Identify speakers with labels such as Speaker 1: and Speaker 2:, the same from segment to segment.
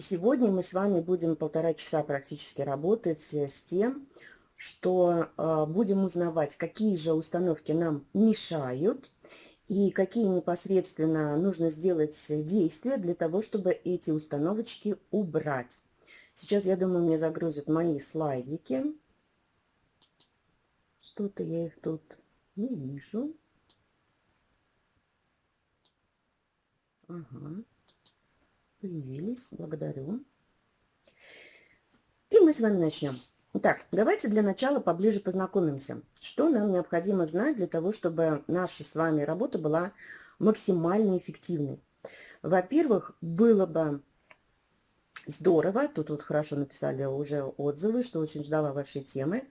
Speaker 1: И сегодня мы с вами будем полтора часа практически работать с тем, что э, будем узнавать, какие же установки нам мешают и какие непосредственно нужно сделать действия для того, чтобы эти установочки убрать. Сейчас, я думаю, мне загрузят мои слайдики. Что-то я их тут не вижу. Ага. Появились. Благодарю. И мы с вами начнем. Итак, давайте для начала поближе познакомимся. Что нам необходимо знать для того, чтобы наша с вами работа была максимально эффективной? Во-первых, было бы здорово, тут вот хорошо написали уже отзывы, что очень ждала вашей темы,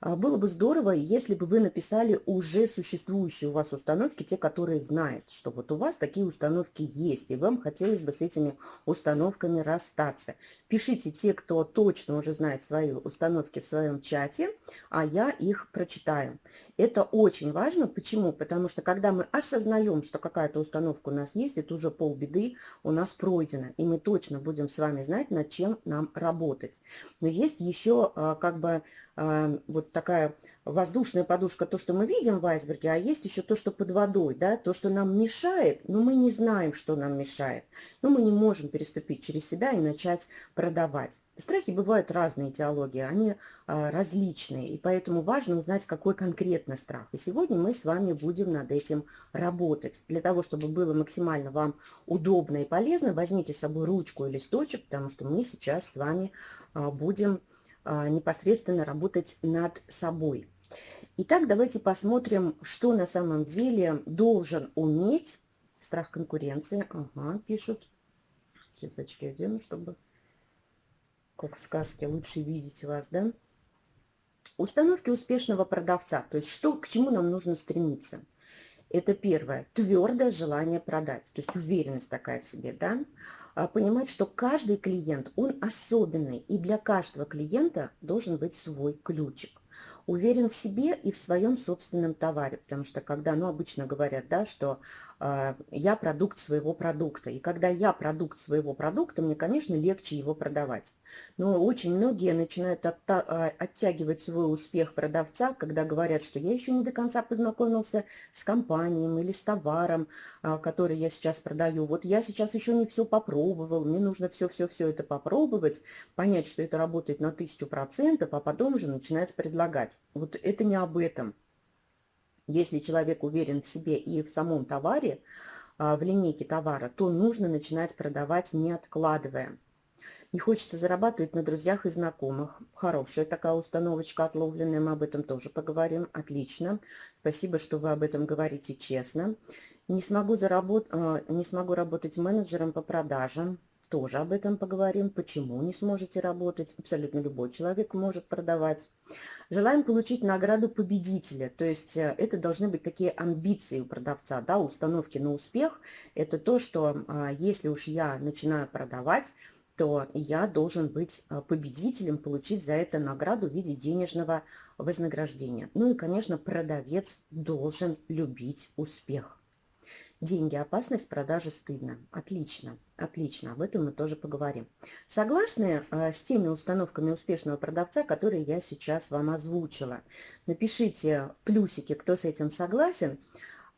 Speaker 1: было бы здорово, если бы вы написали уже существующие у вас установки, те, которые знают, что вот у вас такие установки есть, и вам хотелось бы с этими установками расстаться. Пишите те, кто точно уже знает свои установки в своем чате, а я их прочитаю. Это очень важно. Почему? Потому что когда мы осознаем, что какая-то установка у нас есть, это уже полбеды у нас пройдено. И мы точно будем с вами знать, над чем нам работать. Но есть еще а, как бы а, вот такая воздушная подушка, то, что мы видим в айсберге, а есть еще то, что под водой, да, то, что нам мешает, но мы не знаем, что нам мешает. Но мы не можем переступить через себя и начать продавать. Страхи бывают разные теологии, они а, различные, и поэтому важно узнать, какой конкретно страх. И сегодня мы с вами будем над этим работать. Для того, чтобы было максимально вам удобно и полезно, возьмите с собой ручку и листочек, потому что мы сейчас с вами а, будем а, непосредственно работать над собой. Итак, давайте посмотрим, что на самом деле должен уметь страх конкуренции. Ага, пишут. Сейчас очки одену, чтобы, как в сказке, лучше видеть вас, да? Установки успешного продавца. То есть, что, к чему нам нужно стремиться? Это первое, твердое желание продать, то есть уверенность такая в себе, да? А, понимать, что каждый клиент, он особенный, и для каждого клиента должен быть свой ключик. Уверен в себе и в своем собственном товаре, потому что когда, ну, обычно говорят, да, что я продукт своего продукта. И когда я продукт своего продукта, мне, конечно, легче его продавать. Но очень многие начинают а, оттягивать свой успех продавца, когда говорят, что я еще не до конца познакомился с компанией или с товаром, а, который я сейчас продаю. Вот я сейчас еще не все попробовал, мне нужно все-все-все это попробовать, понять, что это работает на тысячу процентов, а потом уже начинать предлагать. Вот это не об этом. Если человек уверен в себе и в самом товаре, а, в линейке товара, то нужно начинать продавать, не откладывая. Не хочется зарабатывать на друзьях и знакомых. Хорошая такая установочка отловленная, мы об этом тоже поговорим. Отлично. Спасибо, что вы об этом говорите честно. Не смогу, заработ... А, не смогу работать менеджером по продажам тоже об этом поговорим. Почему не сможете работать? Абсолютно любой человек может продавать. Желаем получить награду победителя. То есть э, это должны быть такие амбиции у продавца, да, установки на успех. Это то, что а, если уж я начинаю продавать, то я должен быть а, победителем, получить за это награду в виде денежного вознаграждения. Ну и, конечно, продавец должен любить успех. Деньги, опасность, продажи стыдно. Отлично, отлично, об этом мы тоже поговорим. Согласны э, с теми установками успешного продавца, которые я сейчас вам озвучила? Напишите плюсики, кто с этим согласен.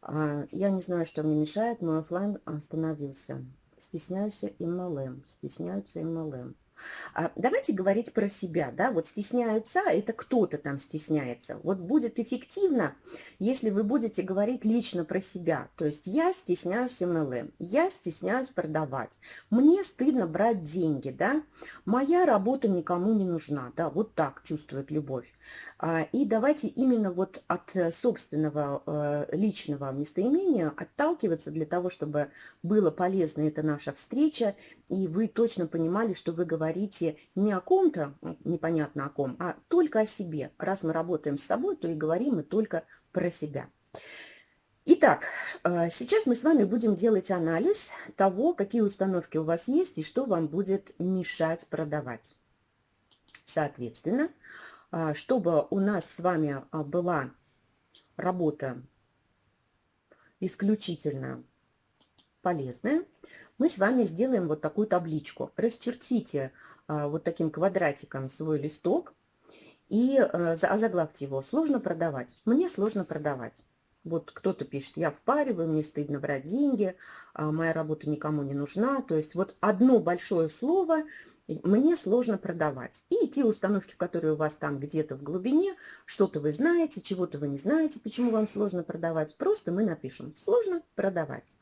Speaker 1: Э, я не знаю, что мне мешает, мой офлайн остановился. Стесняюсь MLM, стесняются MLM. А, давайте говорить про себя, да, вот стесняются, это кто-то там стесняется. Вот будет эффективно, если вы будете говорить лично про себя. То есть я стесняюсь MLM, я стесняюсь продавать, мне стыдно брать деньги, да, моя работа никому не нужна, да, вот так чувствует любовь. А, и давайте именно вот от э, собственного э, личного местоимения отталкиваться для того, чтобы было полезно эта наша встреча, и вы точно понимали, что вы говорите не о ком-то, непонятно о ком, а только о себе. Раз мы работаем с собой, то и говорим мы только про себя. Итак, э, сейчас мы с вами будем делать анализ того, какие установки у вас есть и что вам будет мешать продавать. Соответственно, чтобы у нас с вами а, была работа исключительно полезная, мы с вами сделаем вот такую табличку. Расчертите а, вот таким квадратиком свой листок и а, озаглавьте его «Сложно продавать». Мне сложно продавать. Вот кто-то пишет, я впариваю, мне стыдно брать деньги, а, моя работа никому не нужна. То есть вот одно большое слово мне сложно продавать. И те установки, которые у вас там где-то в глубине, что-то вы знаете, чего-то вы не знаете, почему вам сложно продавать, просто мы напишем «сложно продавать».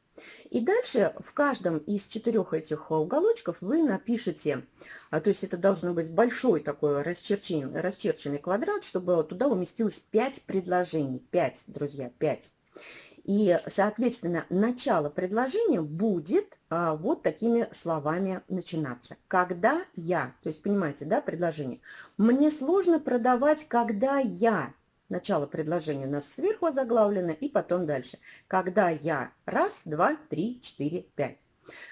Speaker 1: И дальше в каждом из четырех этих уголочков вы напишите, а, то есть это должно быть большой такой расчерченный, расчерченный квадрат, чтобы туда уместилось 5 предложений. 5, друзья, 5. И, соответственно, начало предложения будет а, вот такими словами начинаться. Когда я, то есть, понимаете, да, предложение. Мне сложно продавать, когда я. Начало предложения у нас сверху заглавлено, и потом дальше. Когда я раз, два, три, четыре, пять.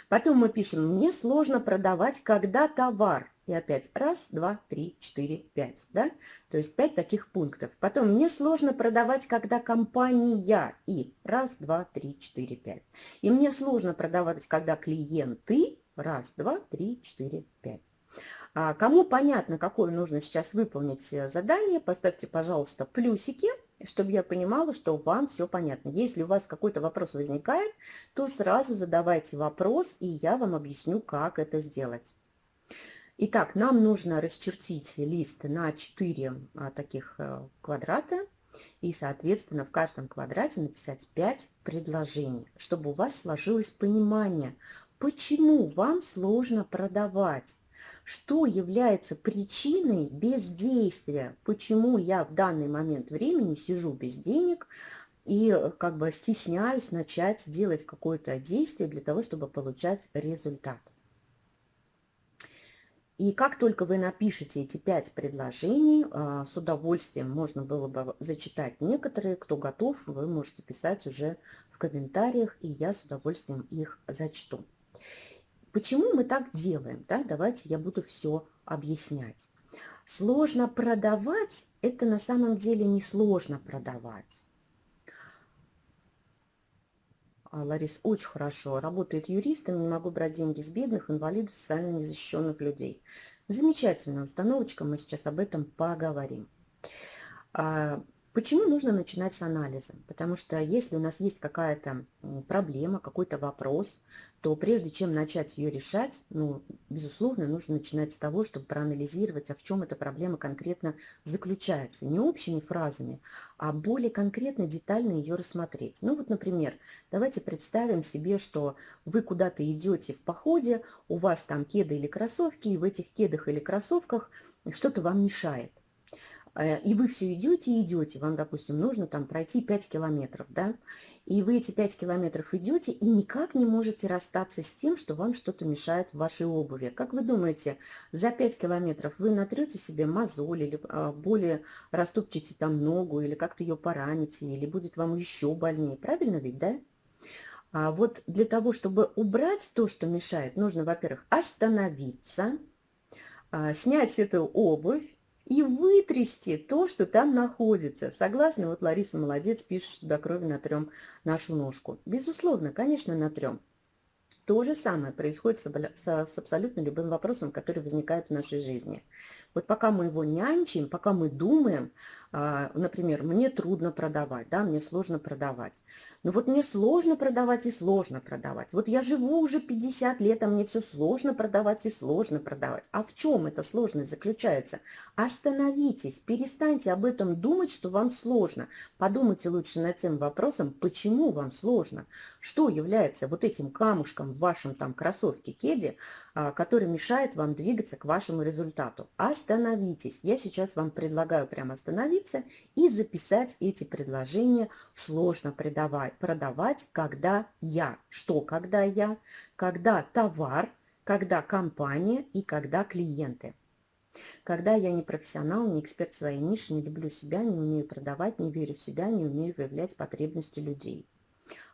Speaker 1: Потом мы пишем, мне сложно продавать, когда товар. И опять раз, два, три, четыре, пять. Да? То есть пять таких пунктов. Потом мне сложно продавать, когда компания. И раз, два, три, четыре, пять. И мне сложно продавать, когда клиенты. Раз, два, три, четыре, пять. А кому понятно, какое нужно сейчас выполнить э, задание, поставьте, пожалуйста, плюсики, чтобы я понимала, что вам все понятно. Если у вас какой-то вопрос возникает, то сразу задавайте вопрос, и я вам объясню, как это сделать. Итак, нам нужно расчертить лист на 4 а, таких а, квадрата и, соответственно, в каждом квадрате написать 5 предложений, чтобы у вас сложилось понимание, почему вам сложно продавать что является причиной бездействия, почему я в данный момент времени сижу без денег и э, как бы стесняюсь начать делать какое-то действие для того, чтобы получать результат. И как только вы напишете эти пять предложений, а, с удовольствием можно было бы зачитать некоторые. Кто готов, вы можете писать уже в комментариях, и я с удовольствием их зачту. Почему мы так делаем? Да? Давайте я буду все объяснять. Сложно продавать – это на самом деле не сложно продавать. А, Ларис, очень хорошо. Работает юристом, могу брать деньги с бедных, инвалидов, социально незащищенных людей. Замечательная установочка, мы сейчас об этом поговорим. А, почему нужно начинать с анализа? Потому что если у нас есть какая-то проблема, какой-то вопрос, то прежде чем начать ее решать, ну, безусловно, нужно начинать с того, чтобы проанализировать, а в чем эта проблема конкретно заключается. Не общими фразами, а более конкретно, детально ее рассмотреть. Ну вот, например, давайте представим себе, что вы куда-то идете в походе, у вас там кеды или кроссовки, и в этих кедах или кроссовках что-то вам мешает. Э, и вы все идете и идете, вам, допустим, нужно там пройти 5 километров, да, и вы эти 5 километров идете и никак не можете расстаться с тем, что вам что-то мешает в вашей обуви. Как вы думаете, за 5 километров вы натрете себе мозоль или а, более растопчете там ногу, или как-то ее пораните, или будет вам еще больнее. Правильно ведь, да? А вот для того, чтобы убрать то, что мешает, нужно, во-первых, остановиться, а, снять эту обувь, и вытрясти то, что там находится. Согласны? Вот Лариса молодец, пишет, что до крови натрем нашу ножку. Безусловно, конечно, натрем. То же самое происходит с, абсолютно любым вопросом, который возникает в нашей жизни. Вот пока мы его нянчим, пока мы думаем, например, мне трудно продавать, да, мне сложно продавать. Но вот мне сложно продавать и сложно продавать. Вот я живу уже 50 лет, а мне все сложно продавать и сложно продавать. А в чем эта сложность заключается? Остановитесь, перестаньте об этом думать, что вам сложно. Подумайте лучше над тем вопросом, почему вам сложно. Что является вот этим камушком в вашем там кроссовке кеде, а, который мешает вам двигаться к вашему результату. Остановитесь. Я сейчас вам предлагаю прямо остановиться и записать эти предложения сложно продавать, продавать когда я. Что когда я? Когда товар, когда компания и когда клиенты. Когда я не профессионал, не эксперт своей нише, не люблю себя, не умею продавать, не верю в себя, не умею выявлять потребности людей.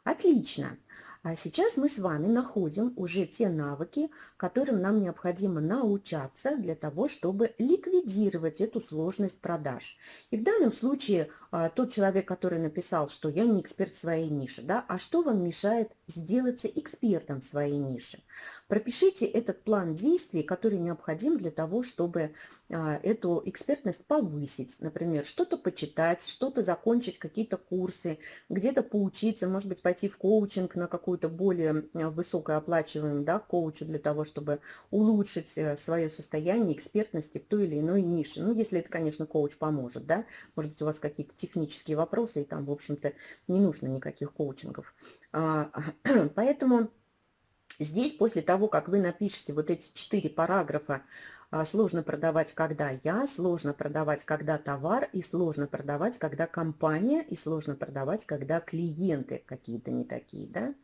Speaker 1: Отлично. А сейчас мы с вами находим уже те навыки, которым нам необходимо научаться для того, чтобы ликвидировать эту сложность продаж. И в данном случае а, тот человек, который написал, что я не эксперт в своей нише, да, а что вам мешает сделаться экспертом в своей нише? Пропишите этот план действий, который необходим для того, чтобы эту экспертность повысить. Например, что-то почитать, что-то закончить, какие-то курсы, где-то поучиться, может быть, пойти в коучинг на какую-то более а, высокооплачиваемую да, коучу для того, чтобы улучшить э, свое состояние экспертности в той или иной нише. Ну, если это, конечно, коуч поможет, да. Может быть, у вас какие-то технические вопросы, и там, в общем-то, не нужно никаких коучингов. А, поэтому здесь, после того, как вы напишете вот эти четыре параграфа а, сложно продавать, когда я, сложно продавать, когда товар, и сложно продавать, когда компания, и сложно продавать, когда клиенты какие-то не такие, да.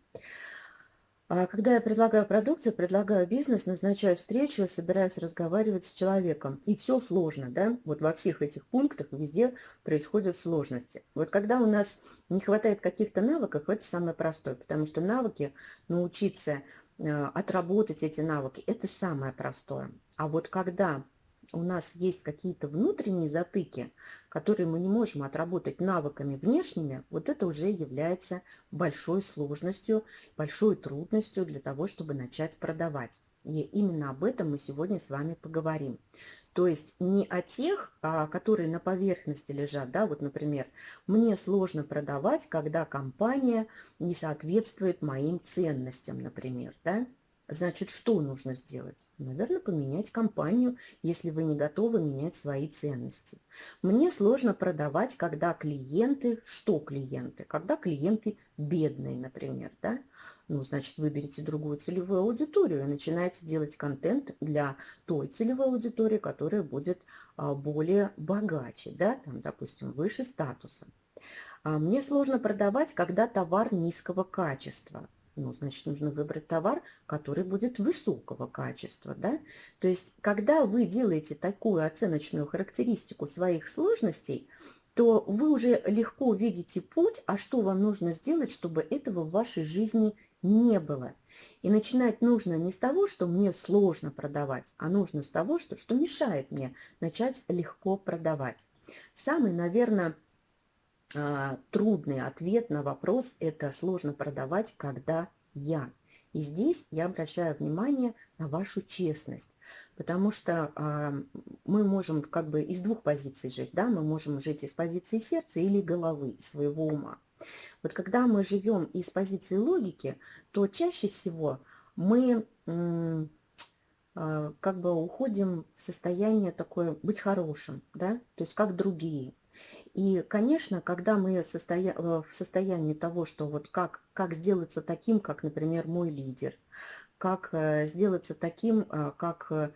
Speaker 1: А когда я предлагаю продукцию, предлагаю бизнес, назначаю встречу, собираюсь разговаривать с человеком. И все сложно, да? Вот во всех этих пунктах везде происходят сложности. Вот когда у нас не хватает каких-то навыков, это самое простое, потому что навыки научиться Э, отработать эти навыки, это самое простое. А вот когда у нас есть какие-то внутренние затыки, которые мы не можем отработать навыками внешними, вот это уже является большой сложностью, большой трудностью для того, чтобы начать продавать. И именно об этом мы сегодня с вами поговорим. То есть не о тех, а, которые на поверхности лежат, да, вот, например, мне сложно продавать, когда компания не соответствует моим ценностям, например, да. Значит, что нужно сделать? Наверное, поменять компанию, если вы не готовы менять свои ценности. Мне сложно продавать, когда клиенты, что клиенты? Когда клиенты бедные, например, да? Ну, значит, выберите другую целевую аудиторию и начинаете делать контент для той целевой аудитории, которая будет а, более богаче, да, там, допустим, выше статуса. А мне сложно продавать, когда товар низкого качества. Ну, значит, нужно выбрать товар, который будет высокого качества, да. То есть, когда вы делаете такую оценочную характеристику своих сложностей, то вы уже легко видите путь, а что вам нужно сделать, чтобы этого в вашей жизни не было. И начинать нужно не с того, что мне сложно продавать, а нужно с того, что, что мешает мне начать легко продавать. Самый, наверное, трудный ответ на вопрос – это сложно продавать, когда я. И здесь я обращаю внимание на вашу честность, потому что э, мы можем как бы из двух позиций жить, да, мы можем жить из позиции сердца или головы, своего ума. Вот когда мы живем из позиции логики, то чаще всего мы а, как бы уходим в состояние такое быть хорошим, да, то есть как другие. И, конечно, когда мы состоя... в состоянии того, что вот как, как сделаться таким, как, например, мой лидер – как э, сделаться таким, э, как э,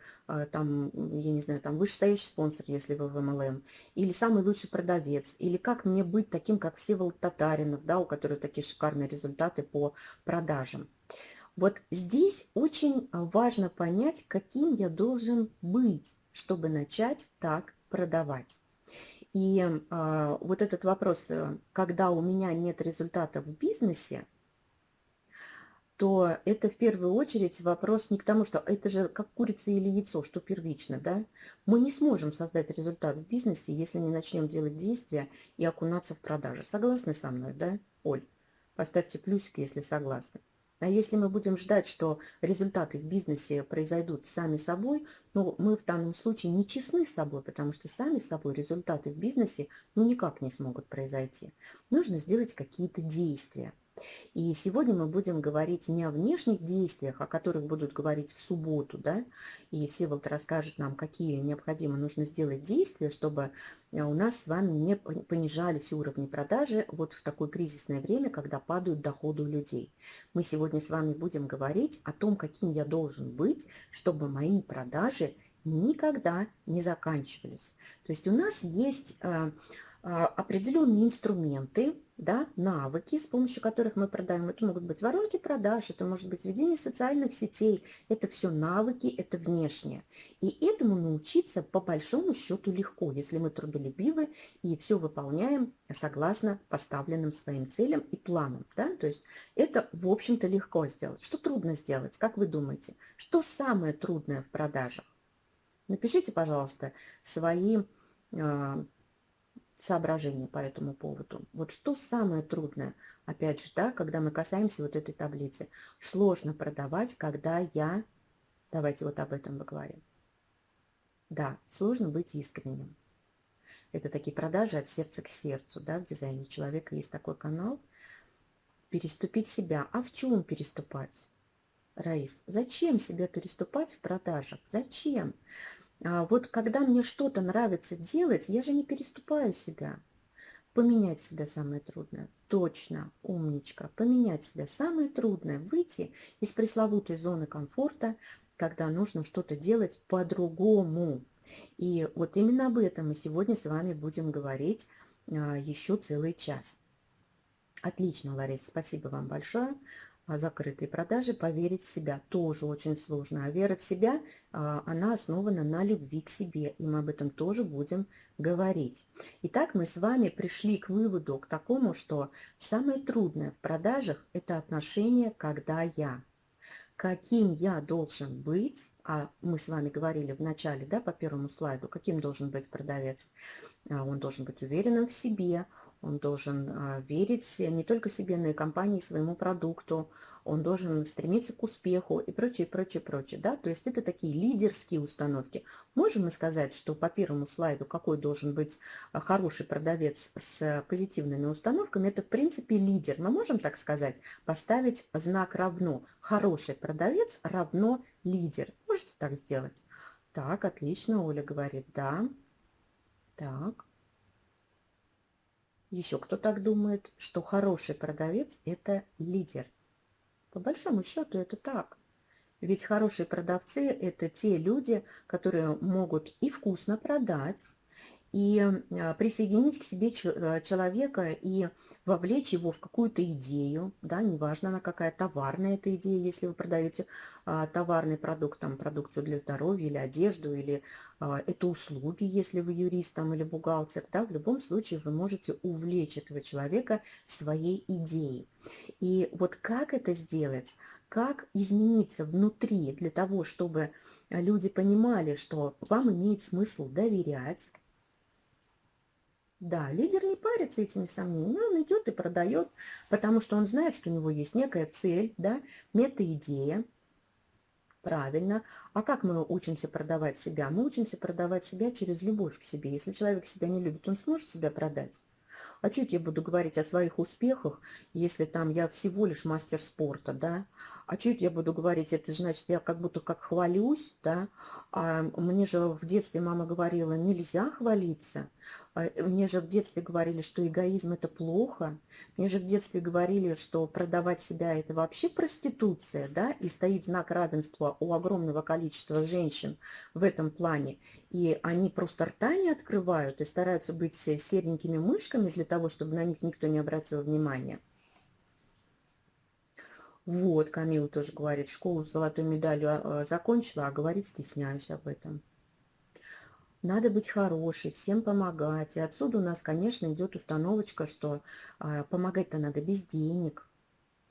Speaker 1: там, я не знаю, там вышестоящий спонсор, если вы в MLM, или самый лучший продавец, или как мне быть таким, как Всеволод Татаринов, да, у которого такие шикарные результаты по продажам. Вот здесь очень важно понять, каким я должен быть, чтобы начать так продавать. И э, вот этот вопрос, когда у меня нет результата в бизнесе, то это в первую очередь вопрос не к тому, что это же как курица или яйцо, что первично, да? Мы не сможем создать результат в бизнесе, если не начнем делать действия и окунаться в продажи. Согласны со мной, да, Оль? Поставьте плюсик, если согласны. А если мы будем ждать, что результаты в бизнесе произойдут сами собой, ну, мы в данном случае не честны с собой, потому что сами собой результаты в бизнесе ну никак не смогут произойти. Нужно сделать какие-то действия. И сегодня мы будем говорить не о внешних действиях, о которых будут говорить в субботу, да, и Всеволод расскажет нам, какие необходимо нужно сделать действия, чтобы э, у нас с вами не понижались уровни продажи вот в такое кризисное время, когда падают доходы у людей. Мы сегодня с вами будем говорить о том, каким я должен быть, чтобы мои продажи никогда не заканчивались. То есть у нас есть э, а, определенные инструменты, да, навыки, с помощью которых мы продаем. Это могут быть воронки продаж, это может быть ведение социальных сетей. Это все навыки, это внешнее. И этому научиться по большому счету легко, если мы трудолюбивы и все выполняем согласно поставленным своим целям и планам. Да? То есть это, в общем-то, легко сделать. Что трудно сделать, как вы думаете? Что самое трудное в продажах? Напишите, пожалуйста, свои соображения по этому поводу. Вот что самое трудное, опять же, да, когда мы касаемся вот этой таблицы. Сложно продавать, когда я... Давайте вот об этом поговорим. Да, сложно быть искренним. Это такие продажи от сердца к сердцу, да, в дизайне человека есть такой канал. Переступить себя. А в чем переступать? Раис, зачем себя переступать в продажах? Зачем? А вот когда мне что-то нравится делать, я же не переступаю себя. Поменять себя самое трудное. Точно, умничка. Поменять себя самое трудное. Выйти из пресловутой зоны комфорта, когда нужно что-то делать по-другому. И вот именно об этом мы сегодня с вами будем говорить а, еще целый час. Отлично, Лариса, спасибо вам большое. А, закрытые продажи, поверить в себя тоже очень сложно. А вера в себя, а, она основана на любви к себе, и мы об этом тоже будем говорить. Итак, мы с вами пришли к выводу, к такому, что самое трудное в продажах – это отношение «когда я». Каким я должен быть, а мы с вами говорили в начале, да, по первому слайду, каким должен быть продавец. А, он должен быть уверенным в себе, он должен а, верить не только себе, но и компании, своему продукту. Он должен стремиться к успеху и прочее, прочее, прочее. Да? То есть это такие лидерские установки. Можем мы сказать, что по первому слайду, какой должен быть а, хороший продавец с позитивными установками, это в принципе лидер. Мы можем так сказать, поставить знак равно. Хороший продавец равно лидер. Можете так сделать? Так, отлично, Оля говорит, да. Так. Еще кто так думает, что хороший продавец – это лидер. По большому счету это так. Ведь хорошие продавцы – это те люди, которые могут и вкусно продать, и а, присоединить к себе а, человека и вовлечь его в какую-то идею, да, неважно она какая, товарная эта идея, если вы продаете а, товарный продукт, там, продукцию для здоровья или одежду, или а, это услуги, если вы юрист там, или бухгалтер, да, в любом случае вы можете увлечь этого человека своей идеей. И вот как это сделать, как измениться внутри для того, чтобы люди понимали, что вам имеет смысл доверять, да, лидер не парится этими сомнениями, он идет и продает, потому что он знает, что у него есть некая цель, да, мета-идея. Правильно. А как мы учимся продавать себя? Мы учимся продавать себя через любовь к себе. Если человек себя не любит, он сможет себя продать? А чуть я буду говорить о своих успехах, если там я всего лишь мастер спорта, да? А чуть я буду говорить, это значит, я как будто как хвалюсь, да? А мне же в детстве мама говорила, нельзя хвалиться. А, мне же в детстве говорили, что эгоизм – это плохо. Мне же в детстве говорили, что продавать себя – это вообще проституция, да, и стоит знак равенства у огромного количества женщин в этом плане. И они просто рта не открывают и стараются быть серенькими мышками для того, чтобы на них никто не обратил внимания. Вот, Камила тоже говорит, школу с золотой медалью а, закончила, а говорит, стесняюсь об этом. Надо быть хорошей, всем помогать. И отсюда у нас, конечно, идет установочка, что а, помогать-то надо без денег.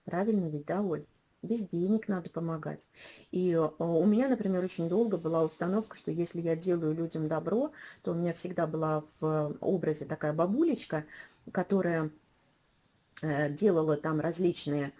Speaker 1: Правильно ведь, да, Оль? Без денег надо помогать. И а, у меня, например, очень долго была установка, что если я делаю людям добро, то у меня всегда была в образе такая бабулечка, которая э, делала там различные э,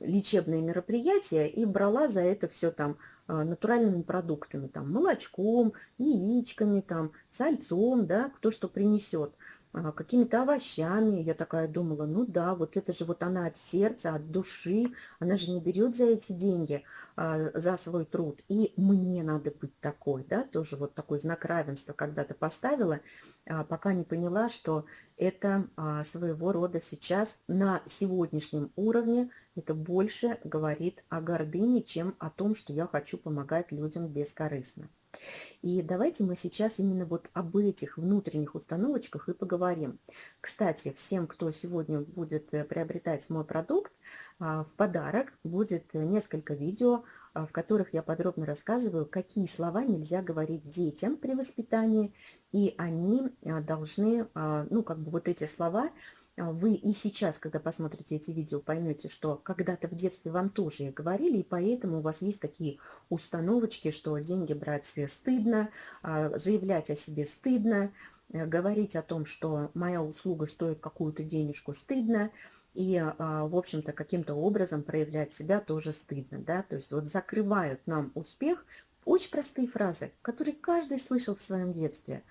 Speaker 1: лечебные мероприятия и брала за это все там а, натуральными продуктами, там, молочком, яичками, там, сальцом, да, кто что принесет, а, какими-то овощами. Я такая думала, ну да, вот это же вот она от сердца, от души, она же не берет за эти деньги, а, за свой труд. И мне надо быть такой, да, тоже вот такой знак равенства когда-то поставила, пока не поняла, что это своего рода сейчас на сегодняшнем уровне это больше говорит о гордыне, чем о том, что я хочу помогать людям бескорыстно. И давайте мы сейчас именно вот об этих внутренних установочках и поговорим. Кстати, всем, кто сегодня будет э, приобретать мой продукт, а, в подарок будет несколько видео, а, в которых я подробно рассказываю, какие слова нельзя говорить детям при воспитании, и они а, должны, ну, как бы вот эти слова вы и сейчас, когда посмотрите эти видео, поймете, что когда-то в детстве вам тоже говорили, и поэтому у вас есть такие установочки, что деньги брать стыдно, а, заявлять о себе стыдно, э, говорить о том, что моя услуга стоит какую-то денежку стыдно, и, а, в общем-то, каким-то образом проявлять себя тоже стыдно. Да? То есть вот закрывают нам успех очень простые фразы, которые каждый слышал в своем детстве.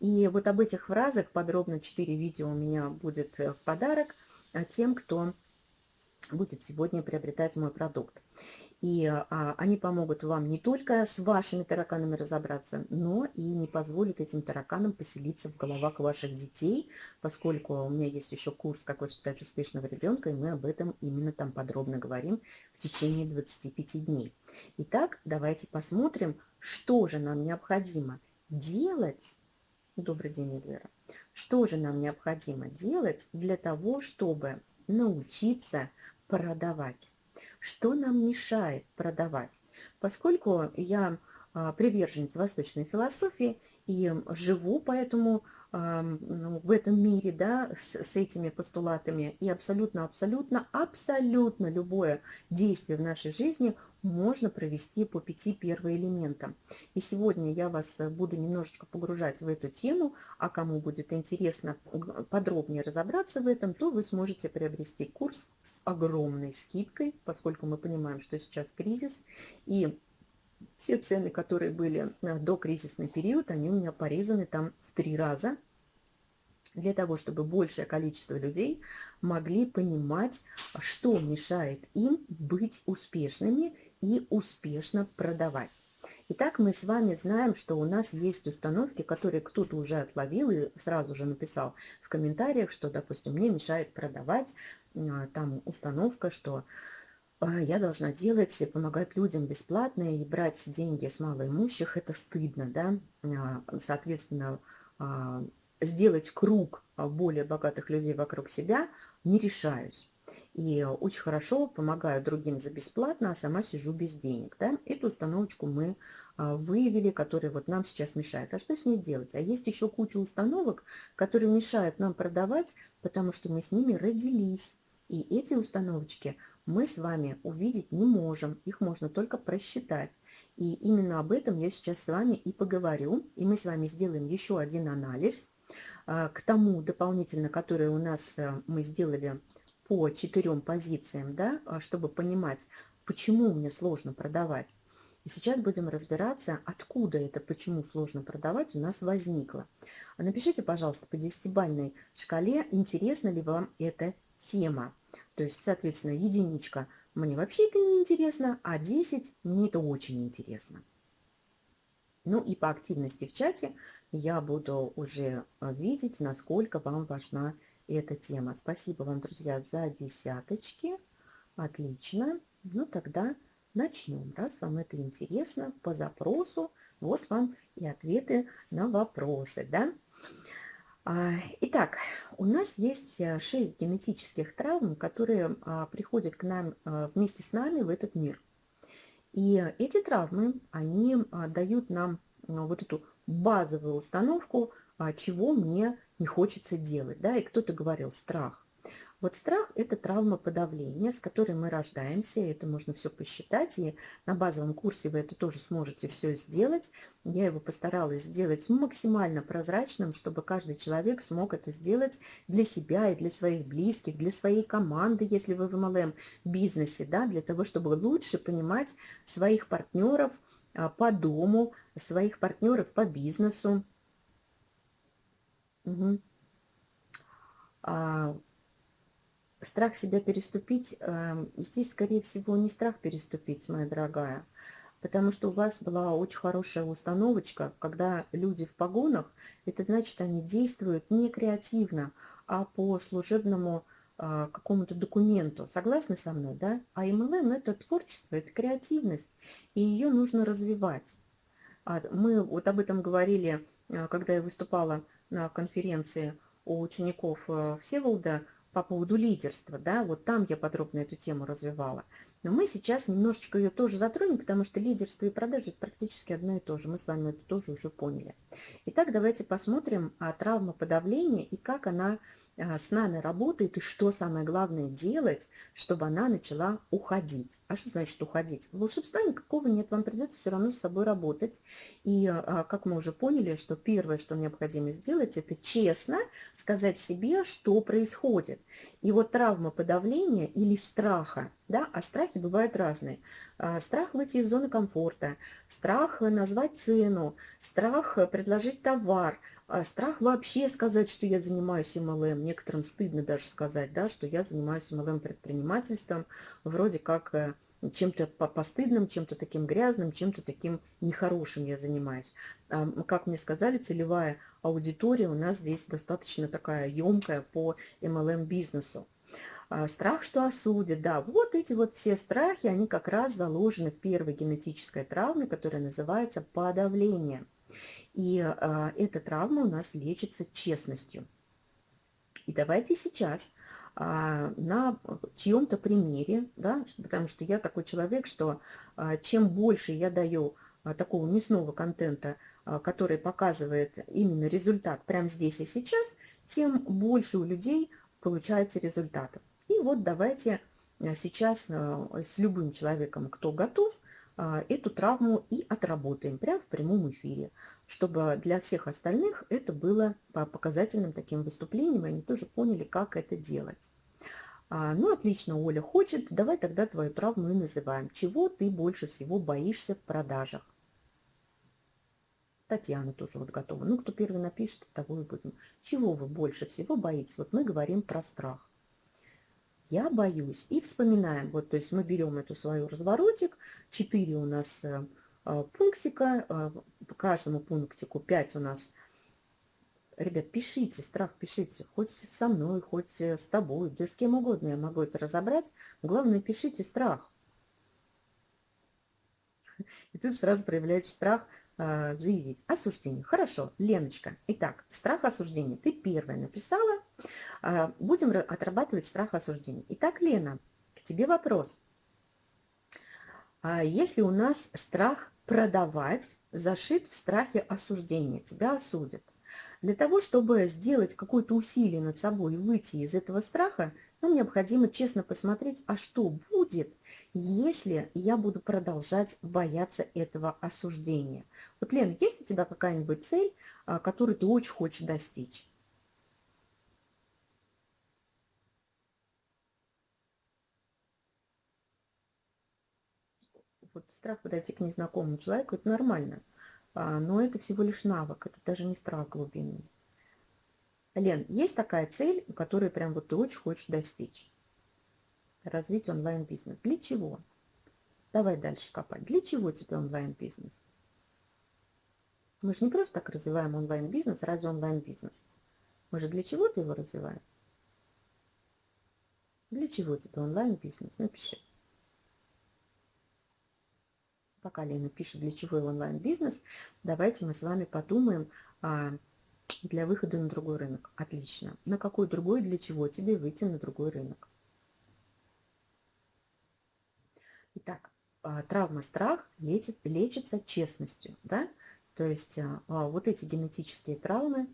Speaker 1: И вот об этих фразах подробно 4 видео у меня будет э, в подарок а, тем, кто будет сегодня приобретать мой продукт. И а, они помогут вам не только с вашими тараканами разобраться, но и не позволят этим тараканам поселиться в головах ваших детей, поскольку у меня есть еще курс «Как воспитать успешного ребенка», и мы об этом именно там подробно говорим в течение 25 дней. Итак, давайте посмотрим, что же нам необходимо делать Добрый день, Эльвира. Что же нам необходимо делать для того, чтобы научиться продавать? Что нам мешает продавать? Поскольку я а, приверженец восточной философии и живу поэтому ну, в этом мире, да, с, с этими постулатами, и абсолютно, абсолютно, абсолютно любое действие в нашей жизни можно провести по пяти первоэлементам. И сегодня я вас буду немножечко погружать в эту тему, а кому будет интересно подробнее разобраться в этом, то вы сможете приобрести курс с огромной скидкой, поскольку мы понимаем, что сейчас кризис, и те цены, которые были э, до кризисный период, они у меня порезаны там три раза, для того, чтобы большее количество людей могли понимать, что мешает им быть успешными и успешно продавать. Итак, мы с вами знаем, что у нас есть установки, которые кто-то уже отловил и сразу же написал в комментариях, что, допустим, мне мешает продавать. А, там установка, что а, я должна делать, помогать людям бесплатно и брать деньги с малоимущих, это стыдно, да, а, соответственно, сделать круг более богатых людей вокруг себя не решаюсь. И очень хорошо помогаю другим за бесплатно, а сама сижу без денег. Да? Эту установочку мы выявили, которая вот нам сейчас мешает. А что с ней делать? А есть еще куча установок, которые мешают нам продавать, потому что мы с ними родились. И эти установочки мы с вами увидеть не можем, их можно только просчитать. И именно об этом я сейчас с вами и поговорю. И мы с вами сделаем еще один анализ а, к тому дополнительно, который у нас э, мы сделали по четырем позициям, да, а, чтобы понимать, почему мне сложно продавать. И сейчас будем разбираться, откуда это, почему сложно продавать у нас возникло. Напишите, пожалуйста, по десятибальной шкале, интересна ли вам эта тема. То есть, соответственно, единичка мне вообще это не интересно, а 10 мне это очень интересно. Ну и по активности в чате я буду уже э, видеть, насколько вам важна эта тема. Спасибо вам, друзья, за десяточки. Отлично. Ну тогда начнем. Раз вам это интересно, по запросу, вот вам и ответы на вопросы, да? А, итак, у нас есть э, шесть генетических травм, которые а, приходят к нам а, вместе с нами в этот мир. И эти травмы, они дают нам вот эту базовую установку, чего мне не хочется делать. Да? И кто-то говорил страх. Вот страх – это травма подавления, с которой мы рождаемся, это можно все посчитать, и на базовом курсе вы это тоже сможете все сделать. Я его постаралась сделать максимально прозрачным, чтобы каждый человек смог это сделать для себя и для своих близких, для своей команды, если вы в MLM бизнесе, да, для того, чтобы лучше понимать своих партнеров а, по дому, своих партнеров по бизнесу. Угу. Страх себя переступить, эм, здесь, скорее всего, не страх переступить, моя дорогая, потому что у вас была очень хорошая установочка, когда люди в погонах, это значит, они действуют не креативно, а по служебному а, какому-то документу. Согласны со мной, да? А MLM – это творчество, это креативность, и ее нужно развивать. А, мы вот об этом говорили, а, когда я выступала на конференции у учеников э, Всеволода по поводу лидерства, да, вот там я подробно эту тему развивала. Но мы сейчас немножечко ее тоже затронем, потому что лидерство и продажи это практически одно и то же. Мы с вами это тоже уже поняли. Итак, давайте посмотрим а, травма подавления и как она с нами работает и что самое главное делать, чтобы она начала уходить. А что значит уходить? Волшебства никакого нет, вам придется все равно с собой работать. И а, как мы уже поняли, что первое, что необходимо сделать, это честно сказать себе, что происходит. И вот травма подавления или страха, да, а страхи бывают разные. А, страх выйти из зоны комфорта, страх назвать цену, страх предложить товар – а страх вообще сказать, что я занимаюсь MLM. Некоторым стыдно даже сказать, да, что я занимаюсь MLM предпринимательством. Вроде как э, чем-то постыдным, чем-то таким грязным, чем-то таким нехорошим я занимаюсь. Как мне сказали, целевая аудитория у нас здесь достаточно такая емкая по MLM-бизнесу. А страх, что осудят, да, вот эти вот все страхи, они как раз заложены в первой генетической травме, которая называется подавление. И а, эта травма у нас лечится честностью. И давайте сейчас а, на чьем-то примере, да, потому что я такой человек, что а, чем больше я даю а, такого мясного контента, а, который показывает именно результат прямо здесь и сейчас, тем больше у людей получается результатов. И вот давайте сейчас с любым человеком, кто готов, эту травму и отработаем прямо в прямом эфире чтобы для всех остальных это было по показательным таким выступлениям, и они тоже поняли, как это делать. А, ну, отлично, Оля хочет, давай тогда твою травму и называем. Чего ты больше всего боишься в продажах? Татьяна тоже вот готова. Ну, кто первый напишет, того и будем. Чего вы больше всего боитесь? Вот мы говорим про страх. Я боюсь. И вспоминаем. Вот, то есть мы берем эту свою разворотик. Четыре у нас э, пунктика. А, по каждому пунктику 5 у нас. Ребят, пишите, страх пишите. Хоть со мной, хоть с тобой, да с кем угодно я могу это разобрать. Главное, пишите страх. И тут сразу проявляется страх э, заявить. Осуждение. Хорошо, Леночка. Итак, страх осуждения. Ты первая написала. Э, будем отрабатывать страх осуждения. Итак, Лена, к тебе вопрос. А если у нас страх продавать зашит в страхе осуждения, тебя осудят. Для того, чтобы сделать какое-то усилие над собой и выйти из этого страха, нам необходимо честно посмотреть, а что будет, если я буду продолжать бояться этого осуждения. Вот, Лена, есть у тебя какая-нибудь цель, а, которую ты очень хочешь достичь? Вот страх подойти к незнакомому человеку – это нормально. А, но это всего лишь навык, это даже не страх глубинный. Лен, есть такая цель, которую прям вот ты очень хочешь достичь? Развить онлайн-бизнес. Для чего? Давай дальше копать. Для чего тебе онлайн-бизнес? Мы же не просто так развиваем онлайн-бизнес ради онлайн-бизнеса. Мы же для чего-то его развиваем. Для чего тебе онлайн-бизнес? Напиши пока Лена пишет, для чего онлайн-бизнес, давайте мы с вами подумаем а, для выхода на другой рынок. Отлично. На какой другой, для чего тебе выйти на другой рынок? Итак, а, травма страх лечит, лечится честностью. Да? То есть а, а, вот эти генетические травмы.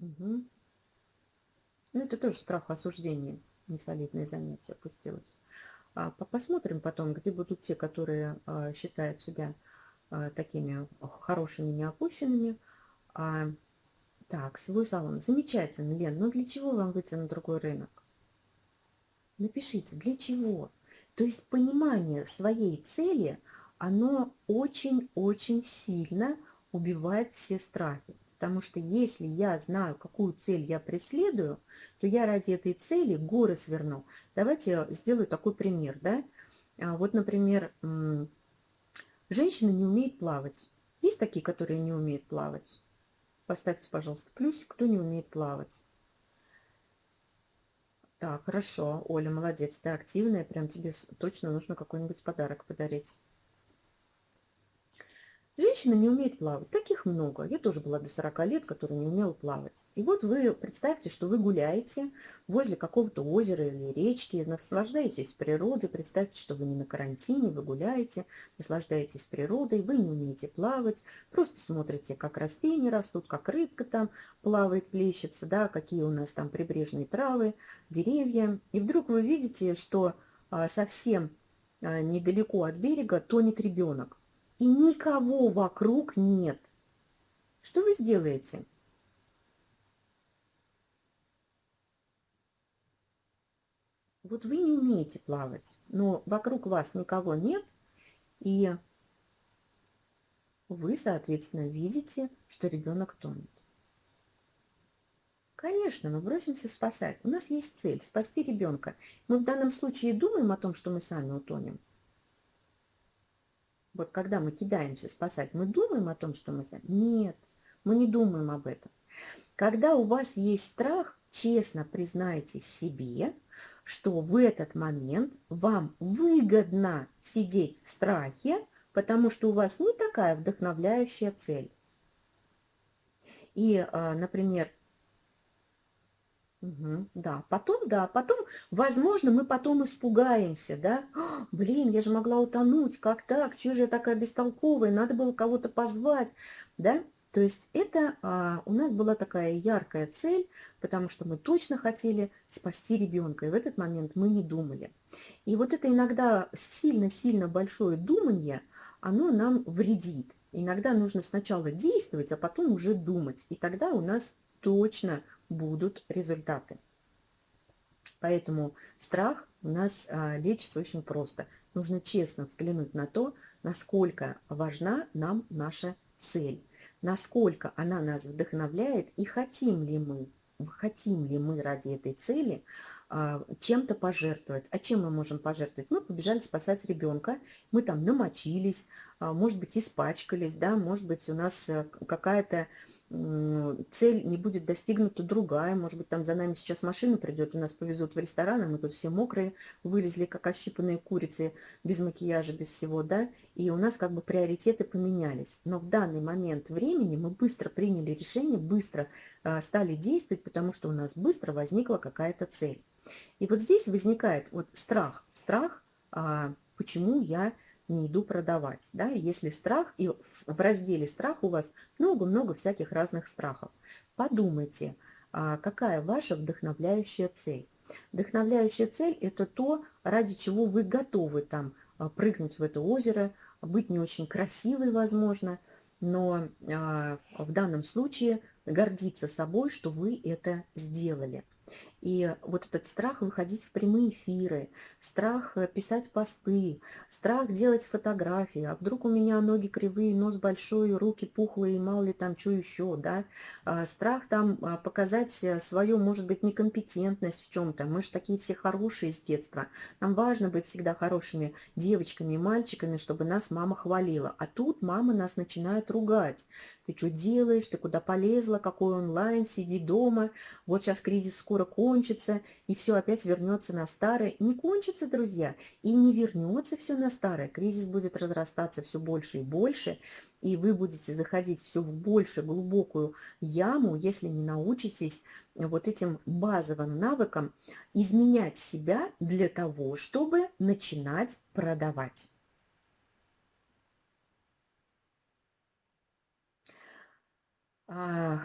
Speaker 1: Угу. Ну, это тоже страх осуждения. Несолидное занятие опустилось. А, посмотрим потом, где будут те, которые а, считают себя а, такими хорошими, неопущенными. Так, свой салон. Замечательно, Лен. Но для чего вам выйти на другой рынок? Напишите, для чего? То есть понимание своей цели, оно очень-очень сильно убивает все страхи. Потому что если я знаю, какую цель я преследую, то я ради этой цели горы сверну. Давайте сделаю такой пример. Да? А вот, например, женщина не умеет плавать. Есть такие, которые не умеют плавать? Поставьте, пожалуйста, плюсик, кто не умеет плавать. Так, хорошо. Оля, молодец, ты активная. Прям тебе точно нужно какой-нибудь подарок подарить. Женщина не умеет плавать. Таких много. Я тоже была до 40 лет, которая не умела плавать. И вот вы представьте, что вы гуляете возле какого-то озера или речки, наслаждаетесь природой. Представьте, что вы не на карантине, вы гуляете, наслаждаетесь природой, вы не умеете плавать, просто смотрите, как растения растут, как рыбка там плавает, плещется, да, какие у нас там прибрежные травы, деревья. И вдруг вы видите, что а, совсем а, недалеко от берега тонет ребенок и никого вокруг нет. Что вы сделаете? Вот вы не умеете плавать, но вокруг вас никого нет, и вы, соответственно, видите, что ребенок тонет. Конечно, мы бросимся спасать. У нас есть цель – спасти ребенка. Мы в данном случае думаем о том, что мы сами утонем – вот когда мы кидаемся спасать, мы думаем о том, что мы... Нет, мы не думаем об этом. Когда у вас есть страх, честно признайте себе, что в этот момент вам выгодно сидеть в страхе, потому что у вас не такая вдохновляющая цель. И, а, например, Мгм. Да, потом, да, потом, возможно, мы потом испугаемся, да, «А, блин, я же могла утонуть, как так, чего же я такая бестолковая, надо было кого-то позвать, да, то есть это а, у нас была такая яркая цель, потому что мы точно хотели спасти ребенка, и в этот момент мы не думали. И вот это иногда сильно-сильно большое думание, оно нам вредит. Иногда нужно сначала действовать, а потом уже думать, и тогда у нас точно будут результаты. Поэтому страх у нас а, лечится очень просто. Нужно честно взглянуть на то, насколько важна нам наша цель, насколько она нас вдохновляет и хотим ли мы, хотим ли мы ради этой цели а, чем-то пожертвовать. А чем мы можем пожертвовать? Мы побежали спасать ребенка, мы там намочились, а, может быть, испачкались, да, может быть, у нас э, какая-то цель не будет достигнута другая. Может быть, там за нами сейчас машина придет, и нас повезут в ресторан, а мы тут все мокрые, вылезли, как ощипанные курицы, без макияжа, без всего, да, и у нас как бы приоритеты поменялись. Но в данный момент времени мы быстро приняли решение, быстро э, стали действовать, потому что у нас быстро возникла какая-то цель. И вот здесь возникает вот страх. Страх, э, почему я не иду продавать. Да? Если страх, и в разделе страх у вас много-много всяких разных страхов. Подумайте, а, какая ваша вдохновляющая цель. Вдохновляющая цель – это то, ради чего вы готовы там а, прыгнуть в это озеро, быть не очень красивой, возможно, но а, в данном случае гордиться собой, что вы это сделали. И вот этот страх выходить в прямые эфиры, страх э, писать посты, страх делать фотографии, а вдруг у меня ноги кривые, нос большой, руки пухлые, мало ли там что еще, да, а, страх там а, показать э, свою, может быть, некомпетентность в чем-то, мы же такие все хорошие с детства, нам важно быть всегда хорошими девочками и мальчиками, чтобы нас мама хвалила, а тут мама нас начинает ругать, ты что делаешь, ты куда полезла, какой онлайн, сиди дома, вот сейчас кризис скоро кончится, и все опять вернется на старое. Не кончится, друзья, и не вернется все на старое. Кризис будет разрастаться все больше и больше, и вы будете заходить все в больше глубокую яму, если не научитесь вот этим базовым навыкам изменять себя для того, чтобы начинать продавать.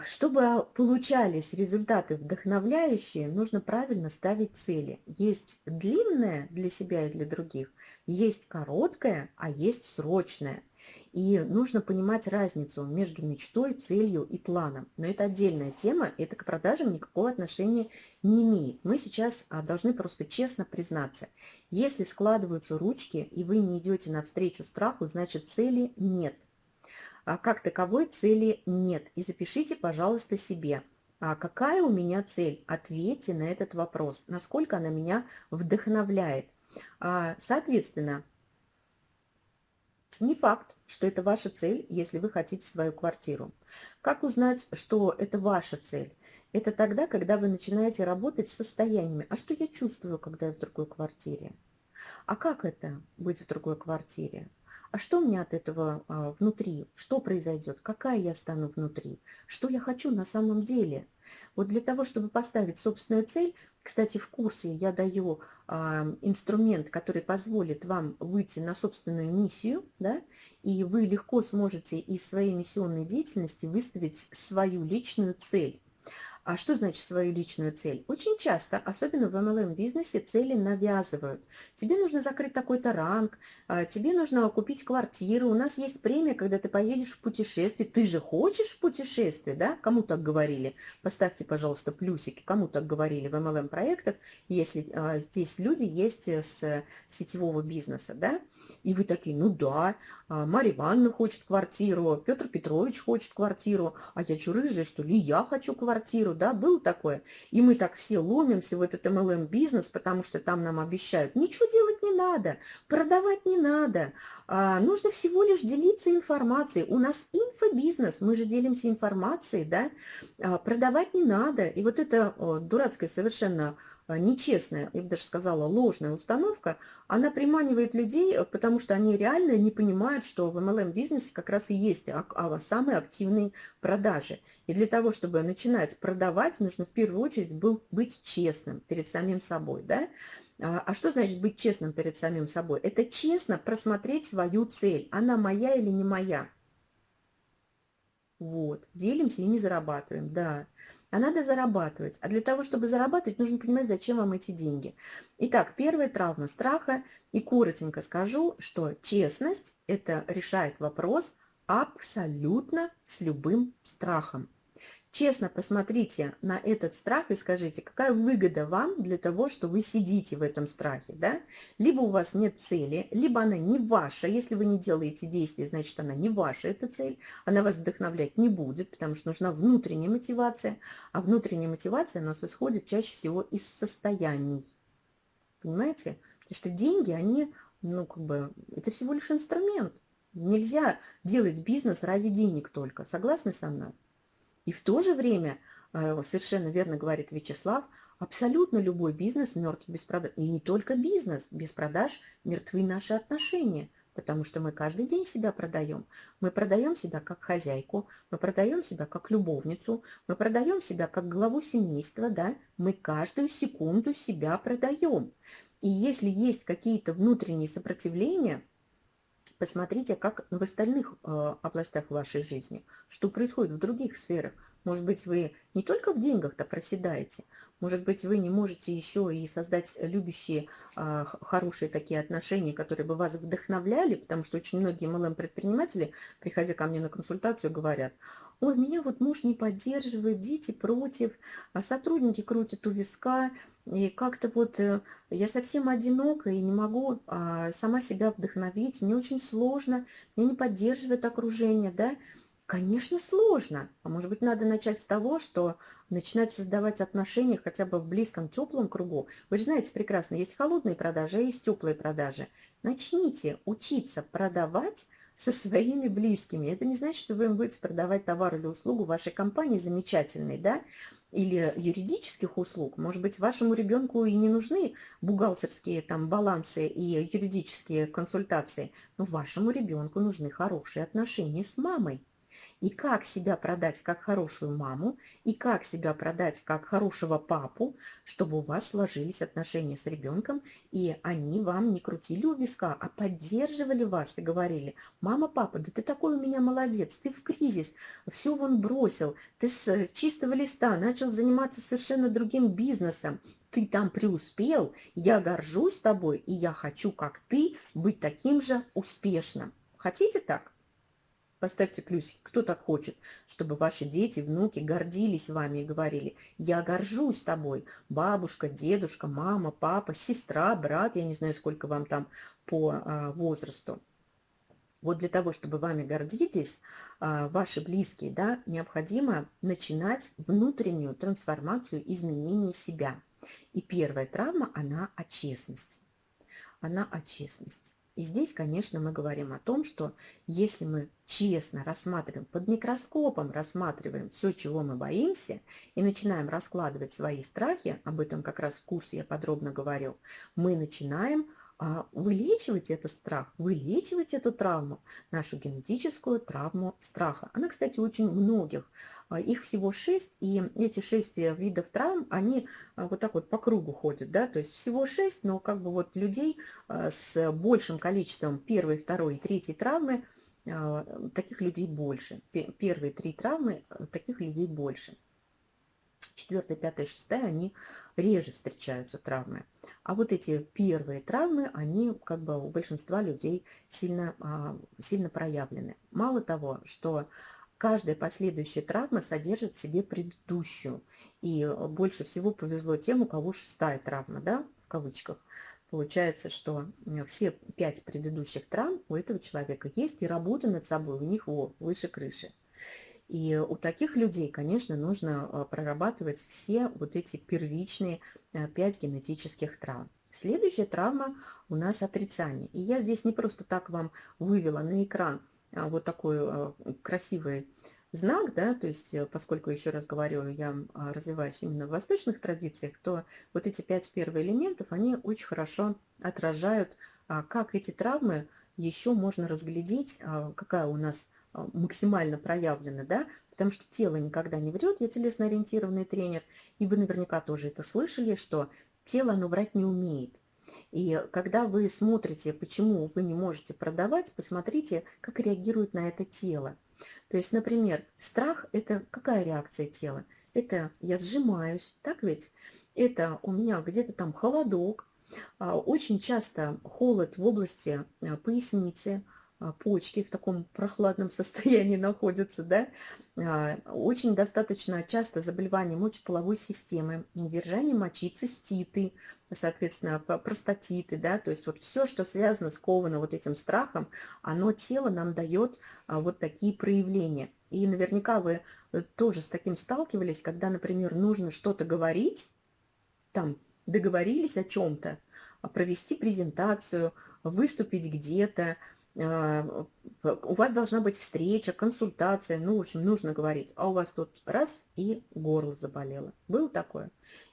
Speaker 1: Чтобы получались результаты вдохновляющие, нужно правильно ставить цели. Есть длинная для себя и для других, есть короткая, а есть срочная. И нужно понимать разницу между мечтой, целью и планом. Но это отдельная тема, это к продажам никакого отношения не имеет. Мы сейчас а, должны просто честно признаться. Если складываются ручки, и вы не идете навстречу страху, значит цели нет. А как таковой цели нет. И запишите, пожалуйста, себе, а какая у меня цель. Ответьте на этот вопрос, насколько она меня вдохновляет. А, соответственно, не факт, что это ваша цель, если вы хотите свою квартиру. Как узнать, что это ваша цель? Это тогда, когда вы начинаете работать с состояниями. А что я чувствую, когда я в другой квартире? А как это быть в другой квартире? А что у меня от этого а, внутри? Что произойдет? Какая я стану внутри? Что я хочу на самом деле? Вот для того, чтобы поставить собственную цель, кстати, в курсе я даю а, инструмент, который позволит вам выйти на собственную миссию, да, и вы легко сможете из своей миссионной деятельности выставить свою личную цель. А что значит свою личную цель? Очень часто, особенно в MLM-бизнесе, цели навязывают. Тебе нужно закрыть такой-то ранг, а, тебе нужно купить квартиру, у нас есть премия, когда ты поедешь в путешествие. Ты же хочешь в путешествие, да? Кому так говорили? Поставьте, пожалуйста, плюсики, кому так говорили в MLM-проектах, если а, здесь люди есть с сетевого бизнеса, да? И вы такие, ну да, Марья Ивановна хочет квартиру, Петр Петрович хочет квартиру, а я что, рыжая, что ли, я хочу квартиру, да, было такое. И мы так все ломимся в этот MLM-бизнес, потому что там нам обещают, ничего делать не надо, продавать не надо, а, нужно всего лишь делиться информацией. У нас инфобизнес, мы же делимся информацией, да, а, продавать не надо. И вот это дурацкое совершенно а, нечестная, я бы даже сказала, ложная установка, она приманивает людей, э, потому что они реально не понимают, что в MLM-бизнесе как раз и есть самые активные продажи. И для того, чтобы начинать продавать, нужно в первую очередь был, быть честным перед самим собой. Да? А, а что значит быть честным перед самим собой? Это честно просмотреть свою цель. Она моя или не моя? Вот. Делимся и не зарабатываем, да а надо зарабатывать. А для того, чтобы зарабатывать, нужно понимать, зачем вам эти деньги. Итак, первая травма страха. И коротенько скажу, что честность – это решает вопрос абсолютно с любым страхом. Честно посмотрите на этот страх и скажите, какая выгода вам для того, что вы сидите в этом страхе. Да? Либо у вас нет цели, либо она не ваша. Если вы не делаете действия, значит она не ваша, эта цель. Она вас вдохновлять не будет, потому что нужна внутренняя мотивация. А внутренняя мотивация у нас исходит чаще всего из состояний. Понимаете? Потому что деньги, они, ну как бы, это всего лишь инструмент. Нельзя делать бизнес ради денег только. Согласны со мной? И в то же время, э, совершенно верно говорит Вячеслав, абсолютно любой бизнес мертв без продаж. И не только бизнес, без продаж мертвы наши отношения, потому что мы каждый день себя продаем. Мы продаем себя как хозяйку, мы продаем себя как любовницу, мы продаем себя как главу семейства, да, мы каждую секунду себя продаем. И если есть какие-то внутренние сопротивления – Посмотрите, как в остальных э, областях вашей жизни, что происходит в других сферах. Может быть, вы не только в деньгах-то проседаете, может быть, вы не можете еще и создать любящие, э, хорошие такие отношения, которые бы вас вдохновляли, потому что очень многие MLM-предприниматели, приходя ко мне на консультацию, говорят, ой, меня вот муж не поддерживает, дети против, а сотрудники крутят у виска, и как-то вот э, я совсем одинока и не могу а, сама себя вдохновить. Мне очень сложно, меня не поддерживает окружение, да. Конечно, сложно. А может быть, надо начать с того, что начинать создавать отношения хотя бы в близком, теплом кругу. Вы же знаете прекрасно, есть холодные продажи, а есть теплые продажи. Начните учиться продавать со своими близкими. Это не значит, что вы им будете продавать товар или услугу вашей компании замечательной, да, или юридических услуг. Может быть, вашему ребенку и не нужны бухгалтерские там балансы и юридические консультации, но вашему ребенку нужны хорошие отношения с мамой и как себя продать как хорошую маму, и как себя продать как хорошего папу, чтобы у вас сложились отношения с ребенком, и они вам не крутили у виска, а поддерживали вас и говорили, мама, папа, да ты такой у меня молодец, ты в кризис, все вон бросил, ты с чистого листа начал заниматься совершенно другим бизнесом, ты там преуспел, я горжусь тобой, и я хочу, как ты, быть таким же успешным. Хотите так? Поставьте плюсик, кто так хочет, чтобы ваши дети, внуки гордились вами и говорили, я горжусь тобой, бабушка, дедушка, мама, папа, сестра, брат, я не знаю, сколько вам там по а, возрасту. Вот для того, чтобы вами гордились, а, ваши близкие, да, необходимо начинать внутреннюю трансформацию, изменение себя. И первая травма, она о честности. Она о честности. И здесь, конечно, мы говорим о том, что если мы честно рассматриваем, под микроскопом рассматриваем все, чего мы боимся, и начинаем раскладывать свои страхи, об этом как раз в курсе я подробно говорю, мы начинаем вылечивать этот страх, вылечивать эту травму, нашу генетическую травму страха. Она, кстати, очень многих а, их всего шесть, и эти шесть э, видов травм, они а, вот так вот по кругу ходят, да, то есть всего шесть, но как бы вот людей а, с большим количеством первой, второй и третьей травмы, таких людей больше. Первые три травмы, таких людей больше. Четвертая, пятая, шестая, они реже встречаются травмы. А вот эти первые травмы, они как бы у большинства людей сильно, сильно проявлены. Мало того, что Каждая последующая травма содержит в себе предыдущую. И э, больше всего повезло тем, у кого шестая травма, да, в кавычках. Получается, что все пять предыдущих травм у этого человека есть, и работа над собой у них во, выше крыши. И у таких людей, конечно, нужно э, прорабатывать все вот эти первичные пять генетических травм. Следующая травма у нас отрицание. И я здесь не просто так вам вывела на экран а, вот такой а, красивый знак, да, то есть э, поскольку, еще раз говорю, я а, развиваюсь именно в восточных традициях, то вот эти пять первых элементов, они очень хорошо отражают, как эти травмы еще можно разглядеть, какая у нас максимально проявлена, да, потому что тело никогда не врет, я телесно-ориентированный тренер, и вы наверняка тоже это слышали, что тело, оно врать не умеет. И когда вы смотрите, почему вы не можете продавать, посмотрите, как реагирует на это тело. То есть, например, страх – это какая реакция тела? Это я сжимаюсь, так ведь? Это у меня где-то там холодок, а, очень часто холод в области а, поясницы, а, почки в таком прохладном состоянии находятся, да, очень достаточно часто заболевания мочеполовой системы, недержание мочи, циститы, соответственно, простатиты, да, то есть вот все, что связано, сковано вот этим страхом, оно тело нам дает а, вот такие проявления. И наверняка вы э, тоже с таким сталкивались, когда, например, нужно что-то говорить, там, договорились о чем-то, а, провести презентацию, выступить где-то, а, у вас должна быть встреча, консультация, ну, в общем, нужно говорить, а у вас тут раз и горло заболело. Было такое?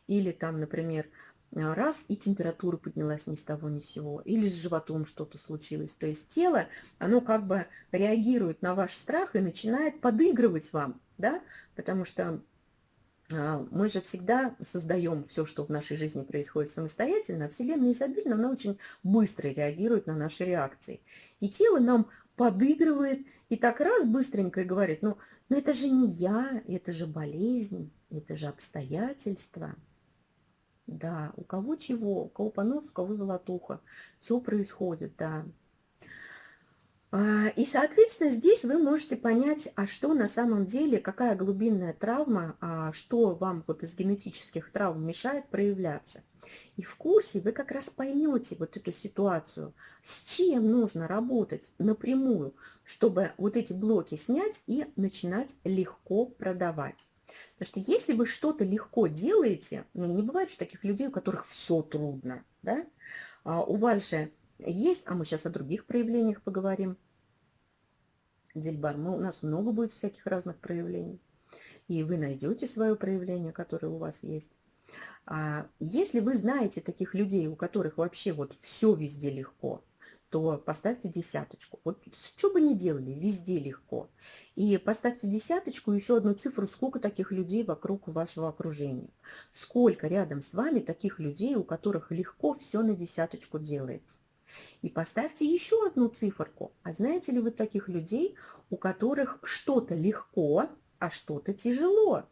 Speaker 1: Или там, например, а, раз, и температура поднялась ни с того ни с сего, или с животом что-то случилось. То есть тело, оно как бы реагирует на ваш страх и начинает подыгрывать вам, да, потому что а, мы же всегда создаем все, что в нашей жизни происходит самостоятельно, а Вселенная изобильна, она очень быстро реагирует на наши реакции. И тело нам подыгрывает и так раз быстренько и говорит, ну, ну это же не я, это же болезнь, это же обстоятельства. Да, у кого чего, у кого понос, у кого золотуха. Все происходит, да. А, и, соответственно, здесь вы можете понять, а что на самом деле, какая глубинная травма, а что вам вот из генетических травм мешает проявляться. И в курсе вы как раз поймете вот эту ситуацию, с чем нужно работать напрямую, чтобы вот эти блоки снять и начинать легко продавать. Потому что если вы что-то легко делаете, ну, не бывает же таких людей, у которых все трудно, да? А у вас же есть, а мы сейчас о других проявлениях поговорим. Дельбар, мы, у нас много будет всяких разных проявлений. И вы найдете свое проявление, которое у вас есть. А если вы знаете таких людей, у которых вообще вот все везде легко, то поставьте десяточку. Вот что бы ни делали, везде легко. И поставьте десяточку, еще одну цифру, сколько таких людей вокруг вашего окружения. Сколько рядом с вами таких людей, у которых легко все на десяточку делается. И поставьте еще одну циферку. А знаете ли вы таких людей, у которых что-то легко, а что-то тяжело?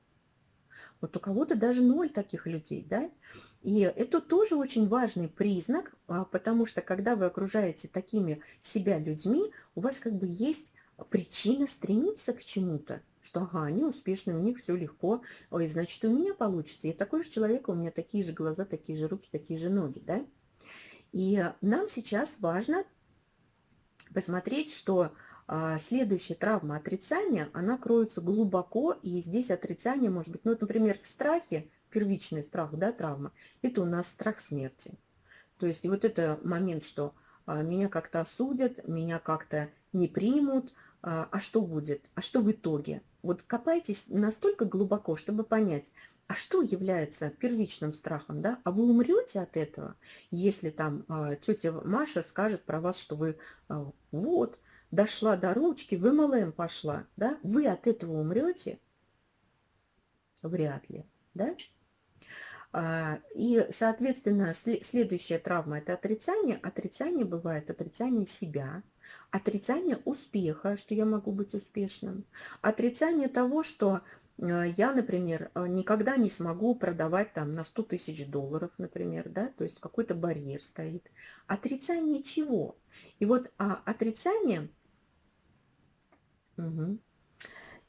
Speaker 1: Вот у кого-то даже ноль таких людей, да? И это тоже очень важный признак, а, потому что когда вы окружаете такими себя людьми, у вас как бы есть причина стремиться к чему-то, что ага, они успешны, у них все легко, ой, значит, у меня получится. Я такой же человек, у меня такие же глаза, такие же руки, такие же ноги, да? И нам сейчас важно посмотреть, что а, следующая травма отрицания, она кроется глубоко, и здесь отрицание может быть, ну, например, в страхе, первичный страх, да, травма, это у нас страх смерти. То есть и вот это момент, что а, меня как-то осудят, меня как-то не примут, а, а что будет, а что в итоге. Вот копайтесь настолько глубоко, чтобы понять, а что является первичным страхом, да? А вы умрете от этого, если там э, тетя Маша скажет про вас, что вы э, вот, дошла до ручки, в МЛМ пошла, да? Вы от этого умрете? Вряд ли, да? А, и, соответственно, следующая травма – это отрицание. Отрицание бывает отрицание себя, отрицание успеха, что я могу быть успешным, отрицание того, что я, например, э, никогда не смогу продавать там на 100 тысяч долларов, например, да, то есть какой-то барьер стоит. Отрицание чего? И вот а, отрицание... Угу.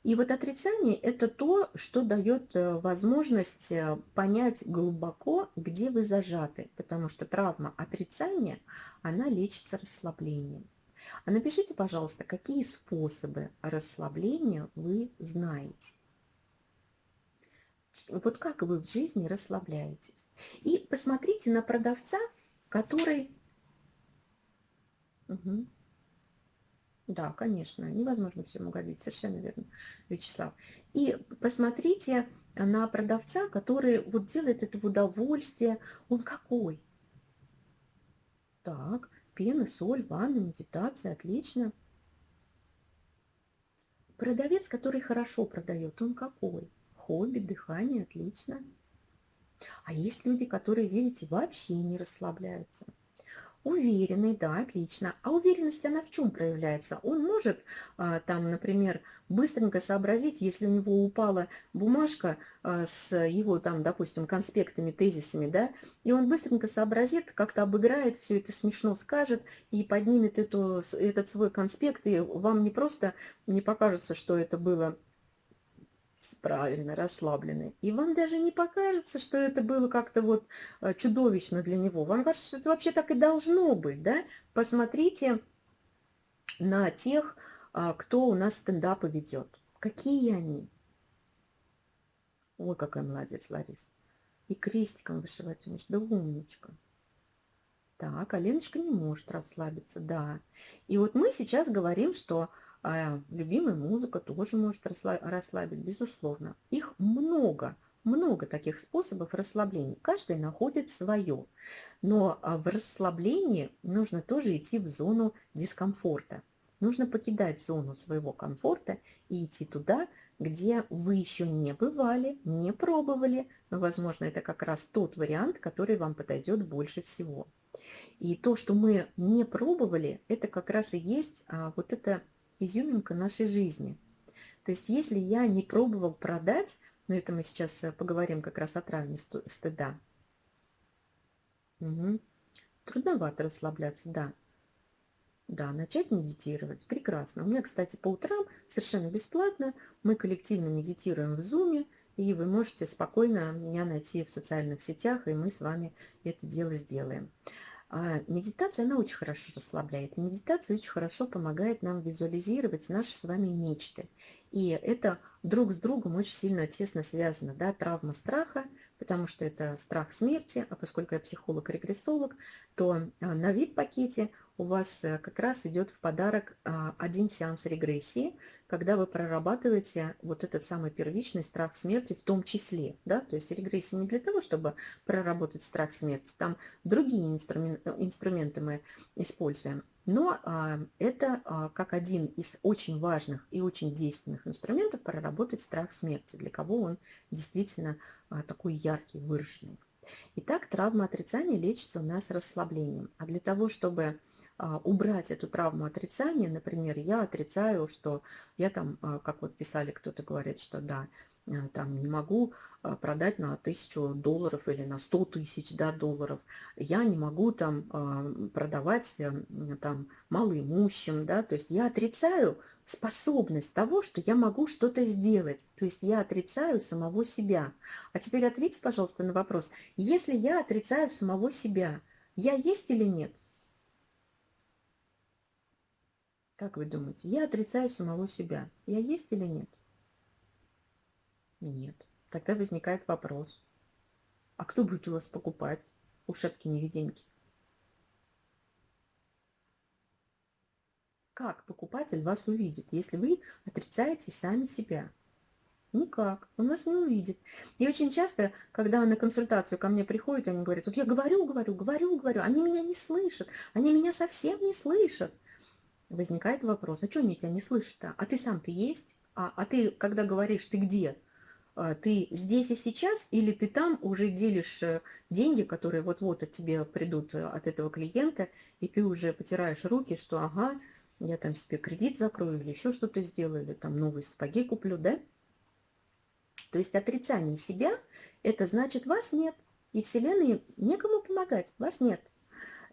Speaker 1: И вот отрицание – это то, что дает э, возможность э, понять глубоко, где вы зажаты, потому что травма отрицания, она лечится расслаблением. А напишите, пожалуйста, какие способы расслабления вы знаете. Вот как вы в жизни расслабляетесь. И посмотрите на продавца, который... Угу. Да, конечно, невозможно всем угодить, совершенно верно, Вячеслав. И посмотрите на продавца, который вот делает это в удовольствие. Он какой? Так, пена, соль, ванна, медитация, отлично. Продавец, который хорошо продает, он какой? Хобби, дыхание, отлично. А есть люди, которые, видите, вообще не расслабляются. Уверенный, да, отлично. А уверенность, она в чем проявляется? Он может а, там, например, быстренько сообразить, если у него упала бумажка а, с его там, допустим, конспектами, тезисами, да, и он быстренько сообразит, как-то обыграет, все это смешно скажет и поднимет эту, этот свой конспект, и вам не просто не покажется, что это было правильно, расслабленный. И вам даже не покажется, что это было как-то вот э, чудовищно для него. Вам кажется, что это вообще так и должно быть, да? Посмотрите на тех, а, кто у нас стендапы ведет. Какие они? Ой, какая молодец, Ларис. И крестиком вышивать умеешь. Да умничка. Так, а не может расслабиться, да. И вот мы сейчас говорим, что а любимая музыка тоже может расслабить, безусловно. Их много, много таких способов расслабления. Каждый находит свое. Но а, в расслаблении нужно тоже идти в зону дискомфорта. Нужно покидать зону своего комфорта и идти туда, где вы еще не бывали, не пробовали, но, возможно, это как раз тот вариант, который вам подойдет больше всего. И то, что мы не пробовали, это как раз и есть а, вот это изюминка нашей жизни. То есть если я не пробовал продать, но это мы сейчас э, поговорим как раз о травме стыда. Угу. Трудновато расслабляться, да. Да, начать медитировать. Прекрасно. У меня, кстати, по утрам совершенно бесплатно мы коллективно медитируем в Zoom, и вы можете спокойно меня найти в социальных сетях, и мы с вами это дело сделаем. А медитация, она очень хорошо расслабляет. Медитация очень хорошо помогает нам визуализировать наши с вами мечты. И это друг с другом очень сильно тесно связано. Да? Травма страха, потому что это страх смерти, а поскольку я психолог-регрессолог, то а, на вип-пакете у вас э, как раз идет в подарок а, один сеанс регрессии, когда вы прорабатываете вот этот самый первичный страх смерти в том числе. Да? То есть регрессия не для того, чтобы проработать страх смерти, там другие инструменты, инструменты мы используем. Но а, это а, как один из очень важных и очень действенных инструментов проработать страх смерти, для кого он действительно а, такой яркий, выраженный. Итак, травма отрицания лечится у нас расслаблением. А для того, чтобы убрать эту травму отрицания, например, я отрицаю, что я там, а, как вот писали, кто-то говорит, что да, э, там не могу а, продать на тысячу долларов или на сто тысяч да, долларов. Я не могу там продавать э, там малоимущим, да, то есть я отрицаю способность того, что я могу что-то сделать. То есть я отрицаю самого себя. А теперь ответьте, пожалуйста, на вопрос. Если я отрицаю самого себя, я есть или нет? Как вы думаете, я отрицаю самого себя. Я есть или нет? Нет. Тогда возникает вопрос. А кто будет у вас покупать ушепки-невидимки? Как покупатель вас увидит, если вы отрицаете сами себя? Никак, он вас не увидит. И очень часто, когда на консультацию ко мне приходят, они говорят, вот я говорю, говорю, говорю, говорю, они меня не слышат, они меня совсем не слышат. Возникает вопрос, а что они тебя не слышат-то? А ты сам-то есть? А, а ты, когда говоришь, ты где? А, ты здесь и сейчас или ты там уже делишь э, деньги, которые вот-вот от тебе придут э, от этого клиента, и ты уже потираешь руки, что ага, я там себе кредит закрою или еще что-то сделаю, или там новые сапоги куплю, да? То есть отрицание себя – это значит вас нет, и Вселенной некому помогать, вас нет.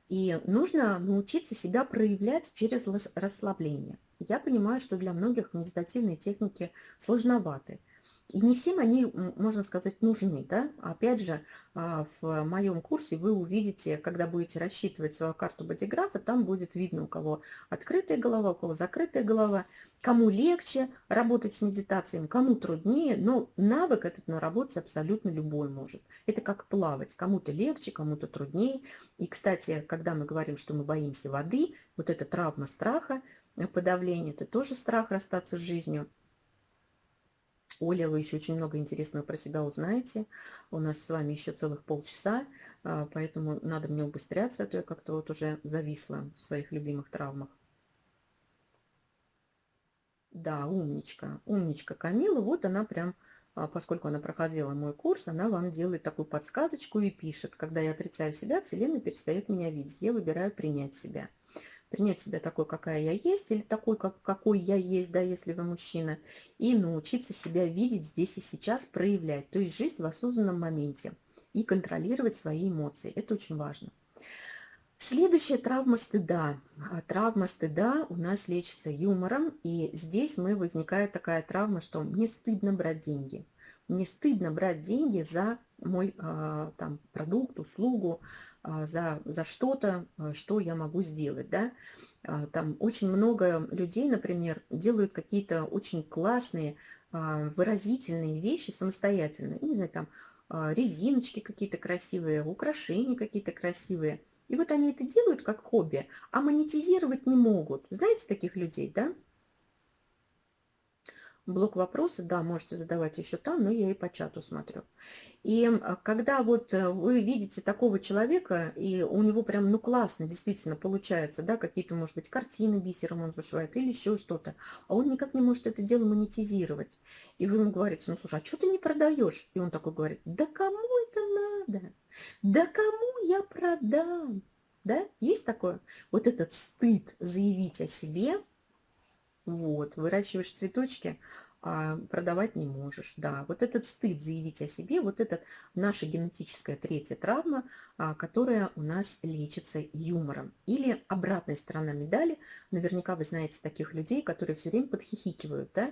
Speaker 1: И нужно научиться себя проявлять через расслабление. Я понимаю, что для многих медитативные техники сложноваты. И не всем они, можно сказать, нужны. Да? Опять же, а, в моем курсе вы увидите, когда будете рассчитывать свою карту бодиграфа, там будет видно, у кого открытая голова, у кого закрытая голова, кому легче работать с медитацией, кому труднее, но навык этот наработать абсолютно любой может. Это как плавать, кому-то легче, кому-то труднее. И, кстати, когда мы говорим, что мы боимся воды, вот эта травма страха, э, подавление, это тоже страх расстаться с жизнью – Оля, вы еще очень много интересного про себя узнаете. У нас с вами еще целых полчаса, а, поэтому надо мне убыстряться, а то я как-то вот уже зависла в своих любимых травмах. Да, умничка, умничка Камила. Вот она прям, а, поскольку она проходила мой курс, она вам делает такую подсказочку и пишет. Когда я отрицаю себя, Вселенная перестает меня видеть. Я выбираю принять себя принять себя такой, какая я есть, или такой, как, какой я есть, да, если вы мужчина, и научиться себя видеть здесь и сейчас, проявлять, то есть жизнь в осознанном моменте и контролировать свои эмоции. Это очень важно. Следующая травма стыда. А травма стыда у нас лечится юмором, и здесь мы возникает такая травма, что мне стыдно брать деньги. Мне стыдно брать деньги за мой э, там, продукт, услугу, а, за, за что-то, а, что я могу сделать. Да? А, там очень много людей, например, делают какие-то очень классные, выразительные вещи самостоятельно. Не знаю, там резиночки какие-то красивые, украшения какие-то красивые. И вот они это делают как хобби, а монетизировать не могут. Знаете таких людей, да? Блок вопросы, да, можете задавать еще там, но я и по чату смотрю. И когда вот э, вы видите такого человека, и у него прям, ну, классно действительно получается, да, какие-то, может быть, картины бисером он зашивает или еще что-то, а он никак не может это дело монетизировать. И вы ему говорите, ну, слушай, а что ты не продаешь? И он такой говорит, да кому это надо? Да кому я продам? Да, есть такое? Вот этот стыд заявить о себе – вот, выращиваешь цветочки, а продавать не можешь. Да, вот этот стыд заявить о себе, вот это наша генетическая третья травма, а, которая у нас лечится юмором. Или обратная сторона медали, наверняка вы знаете таких людей, которые все время подхихикивают, да?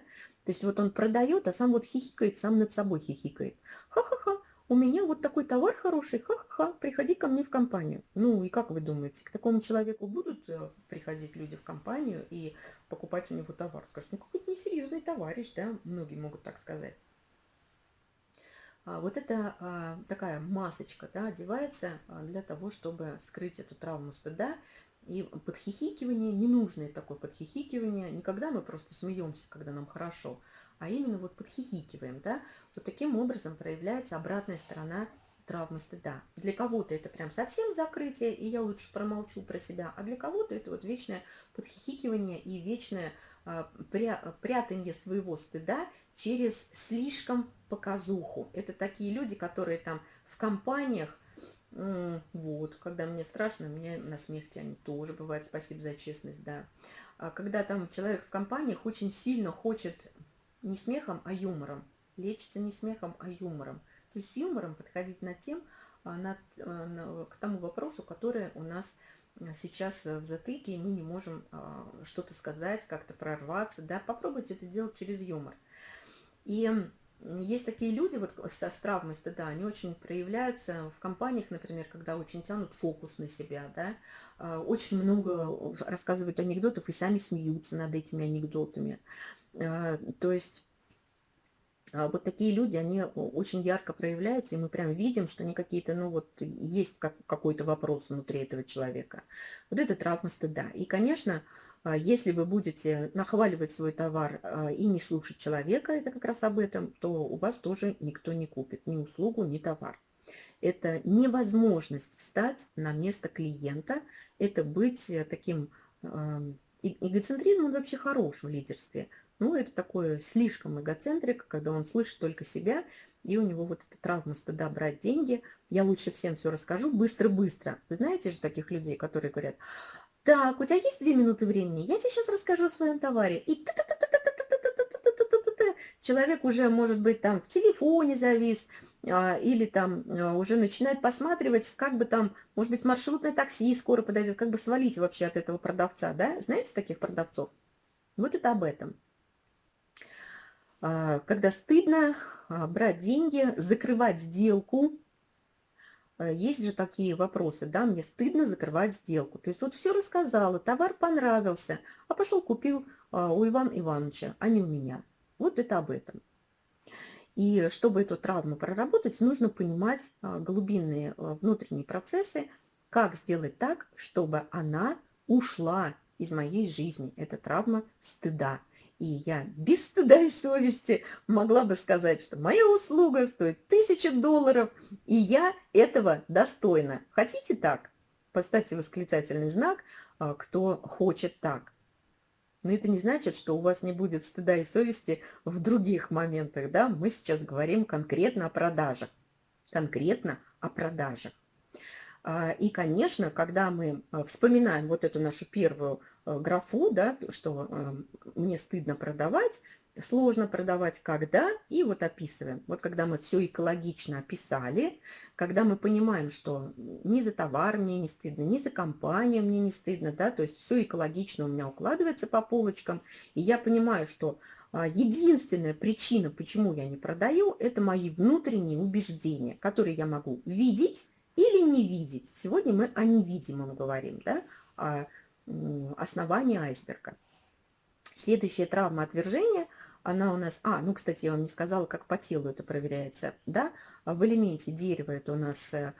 Speaker 1: То есть вот он продает, а сам вот хихикает, сам над собой хихикает. Ха-ха-ха, у меня вот такой товар хороший, ха-ха-ха, приходи ко мне в компанию. Ну и как вы думаете, к такому человеку будут э, приходить люди в компанию и покупать у него товар? Скажут, ну какой-то несерьезный товарищ, да, многие могут так сказать. А вот это а, такая масочка, да, одевается а, для того, чтобы скрыть эту травму стыда. И подхихикивание, ненужное такое подхихикивание, никогда мы просто смеемся, когда нам хорошо, а именно вот подхихикиваем, да, вот таким образом проявляется обратная сторона травмы стыда. Для кого-то это прям совсем закрытие, и я лучше промолчу про себя, а для кого-то это вот вечное подхихикивание и вечное а, пря прятание своего стыда через слишком показуху. Это такие люди, которые там в компаниях, вот, когда мне страшно, мне на смех тянет тоже бывает, спасибо за честность, да. А когда там человек в компаниях очень сильно хочет не смехом, а юмором. Лечится не смехом, а юмором. То есть с юмором подходить над тем, а, над, а, к тому вопросу, который у нас а, сейчас в затыке, и мы не можем что-то сказать, как-то прорваться. Да? Попробуйте это делать через юмор. И есть такие люди вот со травмой стыда, они очень проявляются в компаниях, например, когда очень тянут фокус на себя, да, очень много рассказывают анекдотов и сами смеются над этими анекдотами. А, то есть а, вот такие люди, они очень ярко проявляются, и мы прям видим, что они какие-то, ну вот, есть как, какой-то вопрос внутри этого человека. Вот это травма стыда. И, конечно, А если вы будете нахваливать свой товар а, и не слушать человека, это как раз об этом, то у вас тоже никто не купит ни услугу, ни товар. Это невозможность встать на место клиента, это быть э, таким эгоцентризм, он вообще хорош в лидерстве. Ну, это такое слишком эгоцентрик, когда он слышит только себя, и у него вот эта травма стыда брать деньги. Я лучше всем все расскажу быстро-быстро. Вы знаете же таких людей, которые говорят, так, у тебя есть две минуты времени? Я тебе сейчас расскажу о своем товаре. И человек уже, может быть, там в телефоне завис, или там уже начинает посматривать, как бы там, может быть, маршрутное такси скоро подойдет, как бы свалить вообще от этого продавца, да? Знаете таких продавцов? Вот это об этом. Когда стыдно брать деньги, закрывать сделку, есть же такие вопросы, да, мне стыдно закрывать сделку. То есть вот все рассказала, товар понравился, а пошел купил а, у Ивана Ивановича, а не у меня. Вот это об этом. И чтобы эту травму проработать, нужно понимать а, глубинные а, внутренние процессы, как сделать так, чтобы она ушла из моей жизни, эта травма стыда. И я без стыда и совести могла бы сказать, что моя услуга стоит тысячу долларов, и я этого достойна. Хотите так? Поставьте восклицательный знак, а, кто хочет так. Но это не значит, что у вас не будет стыда и совести в других моментах. Да? Мы сейчас говорим конкретно о продажах. Конкретно о продажах. А, и, конечно, когда мы а, вспоминаем вот эту нашу первую а, графу, да, что мне стыдно продавать, сложно продавать, когда, и вот описываем. Вот когда мы все экологично описали, когда мы понимаем, что ни за товар мне не стыдно, ни за компанию мне не стыдно, да, то есть все экологично у меня укладывается по полочкам, и я понимаю, что единственная причина, почему я не продаю, это мои внутренние убеждения, которые я могу видеть, или не видеть. Сегодня мы о невидимом говорим, да, о основании айсберга. Следующая травма отвержения, она у нас... А, ну, кстати, я вам не сказала, как по телу это проверяется, да. В элементе дерева это у нас э,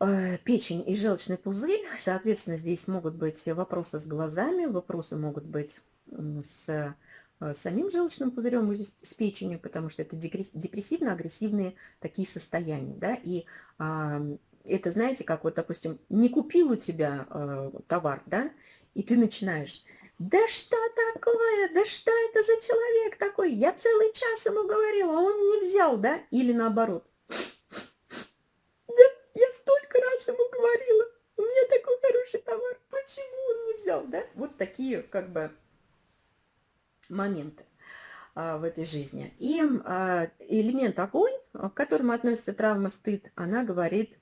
Speaker 1: э, печень и желчный пузырь. Соответственно, здесь могут быть вопросы с глазами, вопросы могут быть с э, самим желчным пузырем и с печенью, потому что это депрессивно-агрессивные такие состояния, да, и это, знаете, как вот, допустим, не купил у тебя э, товар, да, и ты начинаешь, да что такое, да что это за человек такой, я целый час ему говорила, а он не взял, да, или наоборот. Да, я столько раз ему говорила, у меня такой хороший товар, почему он не взял, да, вот такие, как бы, моменты а, в этой жизни. И а, элемент огонь, к которому относится травма стыд, она говорит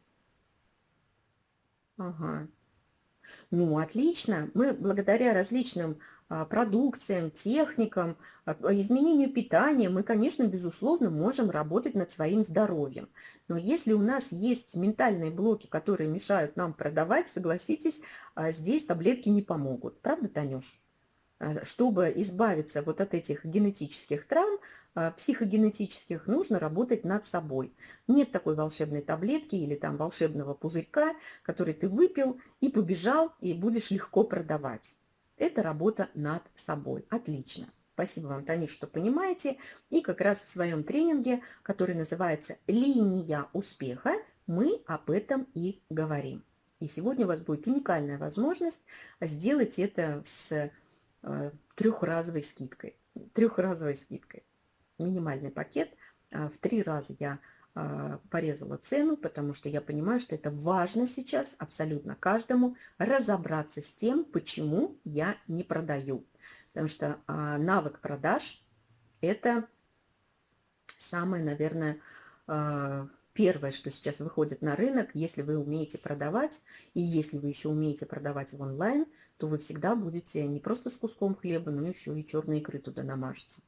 Speaker 1: Ага. Ну, отлично. Мы благодаря различным а, продукциям, техникам, а, изменению питания, мы, конечно, безусловно, можем работать над своим здоровьем. Но если у нас есть ментальные блоки, которые мешают нам продавать, согласитесь, а, здесь таблетки не помогут. Правда, Танюш? Чтобы избавиться вот от этих генетических травм, а, психогенетических нужно работать над собой. Нет такой волшебной таблетки или там волшебного пузырька, который ты выпил и побежал, и будешь легко продавать. Это работа над собой. Отлично. Спасибо вам, Танюш, что понимаете. И как раз в своем тренинге, который называется «Линия успеха», мы об этом и говорим. И сегодня у вас будет уникальная возможность сделать это с э, трехразовой скидкой. Трехразовой скидкой минимальный пакет. А, в три раза я а, порезала цену, потому что я понимаю, что это важно сейчас абсолютно каждому разобраться с тем, почему я не продаю. Потому что а, навык продаж – это самое, наверное, первое, что сейчас выходит на рынок. Если вы умеете продавать, и если вы еще умеете продавать в онлайн, то вы всегда будете не просто с куском хлеба, но еще и черные икры туда намажете.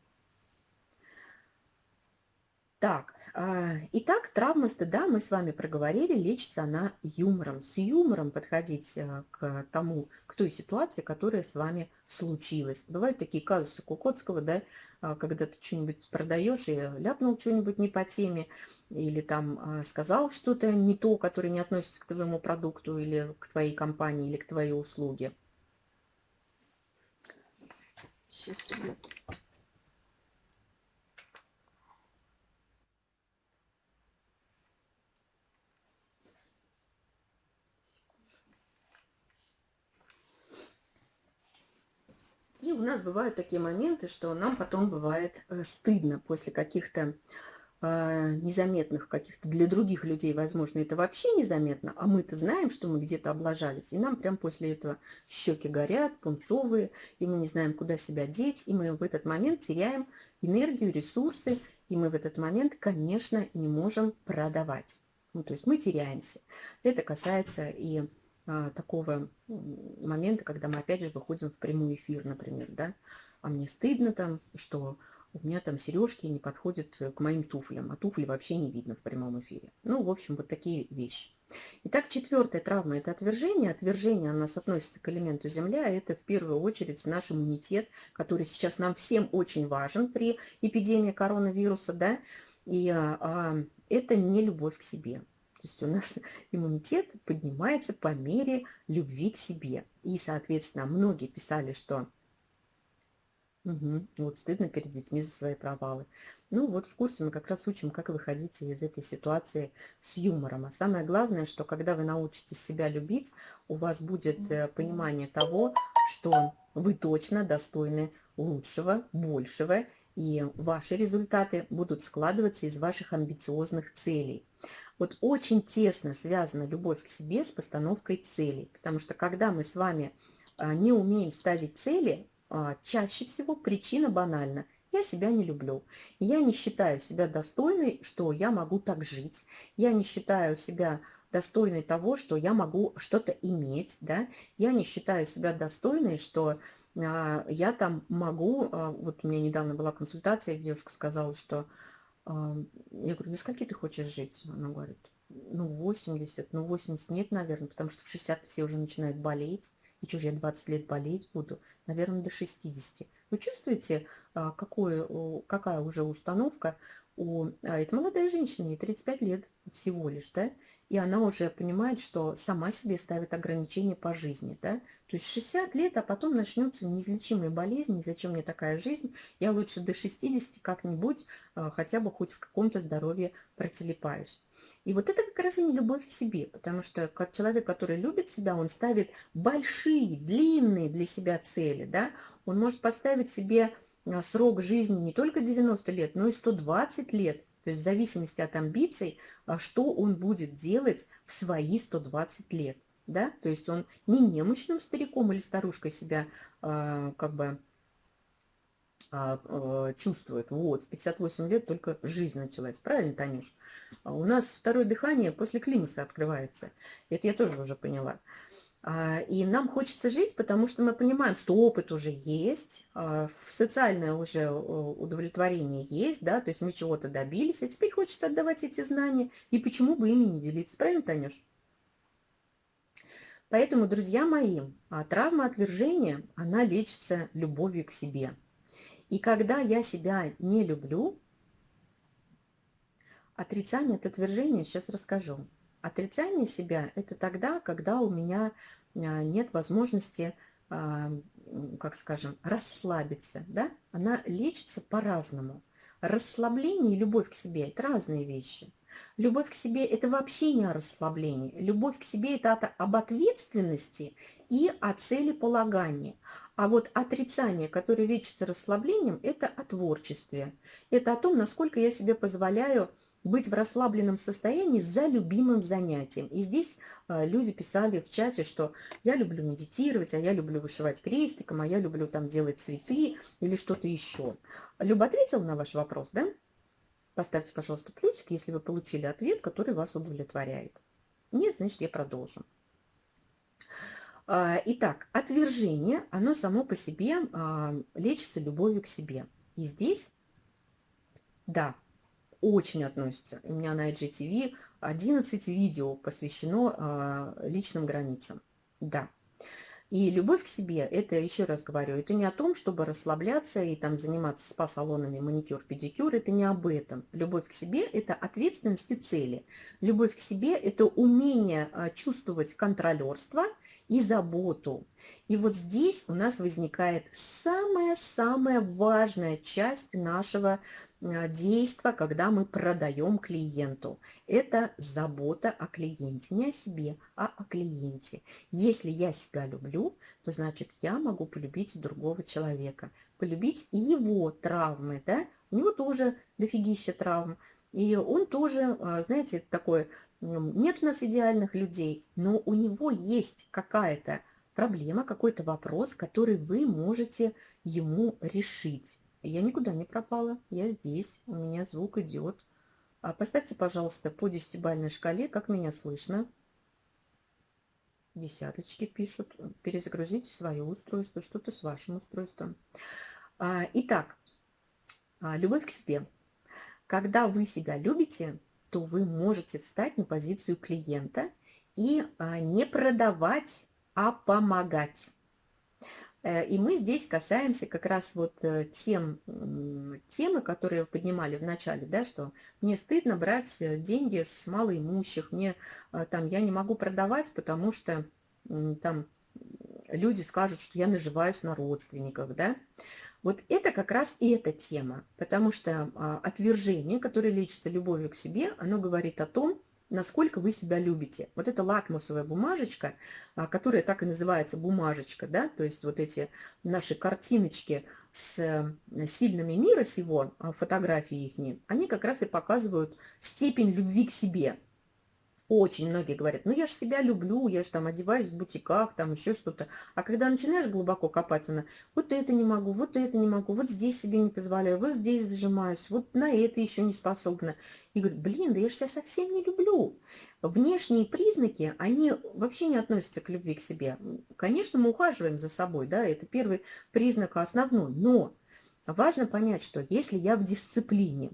Speaker 1: Так, а, итак, травма стыда мы с вами проговорили, лечится она юмором. С юмором подходить а, к тому, к той ситуации, которая с вами случилась. Бывают такие казусы Кукотского, да, а, когда ты что-нибудь продаешь и ляпнул что-нибудь не по теме, или там сказал что-то не то, которое не относится к твоему продукту, или к твоей компании, или к твоей услуге.
Speaker 2: Сейчас, ребят.
Speaker 1: И у нас бывают такие моменты, что нам потом бывает э, стыдно после каких-то незаметных каких-то для других людей, возможно, это вообще незаметно, а мы-то знаем, что мы где-то облажались, и нам прям после этого щеки горят, пунцовые, и мы не знаем, куда себя деть, и мы в этот момент теряем энергию, ресурсы, и мы в этот момент, конечно, не можем продавать. Ну, то есть мы теряемся. Это касается и а, такого момента, когда мы опять же выходим в прямой эфир, например, да, а мне стыдно там, что у меня там сережки не подходят к моим туфлям, а туфли вообще не видно в прямом эфире. Ну, в общем, вот такие вещи. Итак, четвертая травма – это отвержение. Отвержение у нас относится к элементу Земля. Это в первую очередь наш иммунитет, который сейчас нам всем очень важен при эпидемии коронавируса. Да? И а, а, это не любовь к себе. То есть у нас иммунитет поднимается по мере любви к себе. И, соответственно, многие писали, что угу, вот стыдно перед детьми за свои провалы. Ну вот в курсе мы как раз учим, как выходить из этой ситуации с юмором. А самое главное, что когда вы научитесь себя любить, у вас будет э, понимание того, что вы точно достойны лучшего, большего, и ваши результаты будут складываться из ваших амбициозных целей. Вот очень тесно связана любовь к себе с постановкой целей, потому что когда мы с вами а, не умеем ставить цели, чаще всего причина банальна. Я себя не люблю. Я не считаю себя достойной, что я могу так жить. Я не считаю себя достойной того, что я могу что-то иметь. Да? Я не считаю себя достойной, что а, я там могу... А, вот у меня недавно была консультация, девушка сказала, что я говорю, до скольки ты хочешь жить? Она говорит, ну, 80. Ну, 80 нет, наверное, потому что в 60 все уже начинают болеть. И что же я 20 лет болеть буду? Наверное, до 60. Вы чувствуете, а, какое, какая уже установка у... А, это молодая женщина, ей 35 лет всего лишь, да? И она уже понимает, что сама себе ставит ограничения по жизни, да? То есть 60 лет, а потом начнется неизлечимая болезнь, зачем мне такая жизнь, я лучше до 60 как-нибудь а, хотя бы хоть в каком-то здоровье протелепаюсь. И вот это как раз и не любовь к себе, потому что как человек, который любит себя, он ставит большие, длинные для себя цели, да, он может поставить себе а, срок жизни не только 90 лет, но и 120 лет, то есть в зависимости от амбиций, а, что он будет делать в свои 120 лет да, то есть он не немощным стариком или старушкой себя э, как бы чувствует. Вот, в 58 лет только жизнь началась. Правильно, Танюш? А у нас второе дыхание после климаса открывается. Это я тоже уже поняла. И нам хочется жить, потому что мы понимаем, что опыт уже есть, социальное уже удовлетворение есть, да, то есть мы чего-то добились, а теперь хочется отдавать эти знания, и почему бы ими не делиться. Правильно, Танюш? Поэтому, друзья мои, а, травма отвержения, она лечится любовью к себе. И когда я себя не люблю, отрицание от отвержения, сейчас расскажу. Отрицание себя – это тогда, когда у меня а, нет возможности, а, как скажем, расслабиться. Да? Она лечится по-разному. Расслабление и любовь к себе – это разные вещи. Любовь к себе – это вообще не о расслаблении. Любовь к себе – это от, об ответственности и о целеполагании. А вот отрицание, которое лечится расслаблением, это о творчестве. Это о том, насколько я себе позволяю быть в расслабленном состоянии за любимым занятием. И здесь э, люди писали в чате, что я люблю медитировать, а я люблю вышивать крестиком, а я люблю там делать цветы или что-то еще. Люба ответила на ваш вопрос, да? Поставьте, пожалуйста, плюсик, если вы получили ответ, который вас удовлетворяет. Нет, значит, я продолжу. А, итак, отвержение, оно само по себе а, лечится любовью к себе. И здесь, да, очень относится. У меня на IGTV 11 видео посвящено а, личным границам. Да, и любовь к себе, это, еще раз говорю, это не о том, чтобы расслабляться и там заниматься спа-салонами, маникюр, педикюр, это не об этом. Любовь к себе – это ответственность и цели. Любовь к себе – это умение чувствовать контролерство и заботу. И вот здесь у нас возникает самая-самая важная часть нашего а, действия, когда мы продаем клиенту. Это забота о клиенте. Не о себе, а о клиенте. Если я себя люблю, то значит я могу полюбить другого человека. Полюбить его травмы. Да? У него тоже дофигища травм. И он тоже, а, знаете, такой, нет у нас идеальных людей, но у него есть какая-то проблема, какой-то вопрос, который вы можете ему решить. Я никуда не пропала, я здесь, у меня звук идет. А поставьте, пожалуйста, по десятибальной шкале, как меня слышно. Десяточки пишут. Перезагрузите свое устройство, что-то с вашим устройством. А, итак, а, любовь к себе. Когда вы себя любите, то вы можете встать на позицию клиента и а, не продавать, а помогать. Э, и мы здесь касаемся как раз вот э, тем, темы, которые поднимали в начале, да, что мне стыдно брать э, деньги с малоимущих, мне там, я не могу продавать, потому что там люди скажут, что я наживаюсь на родственниках, да. Вот это как раз и эта тема, потому что а, отвержение, которое лечится любовью к себе, оно говорит о том, насколько вы себя любите. Вот эта лакмусовая бумажечка, а, которая так и называется бумажечка, да, то есть вот эти наши картиночки с э, сильными мира сего, а, фотографии их, они как раз и показывают степень любви к себе. Очень многие говорят, ну я же себя люблю, я же там одеваюсь в бутиках, там еще что-то. А когда начинаешь глубоко копать, она, вот это не могу, вот это не могу, вот здесь себе не позволяю, вот здесь зажимаюсь, вот на это еще не способна. И говорит, блин, да я же себя совсем не люблю. Внешние признаки, они вообще не относятся к любви к себе. Конечно, мы ухаживаем за собой, да, это первый признак основной, но важно понять, что если я в дисциплине,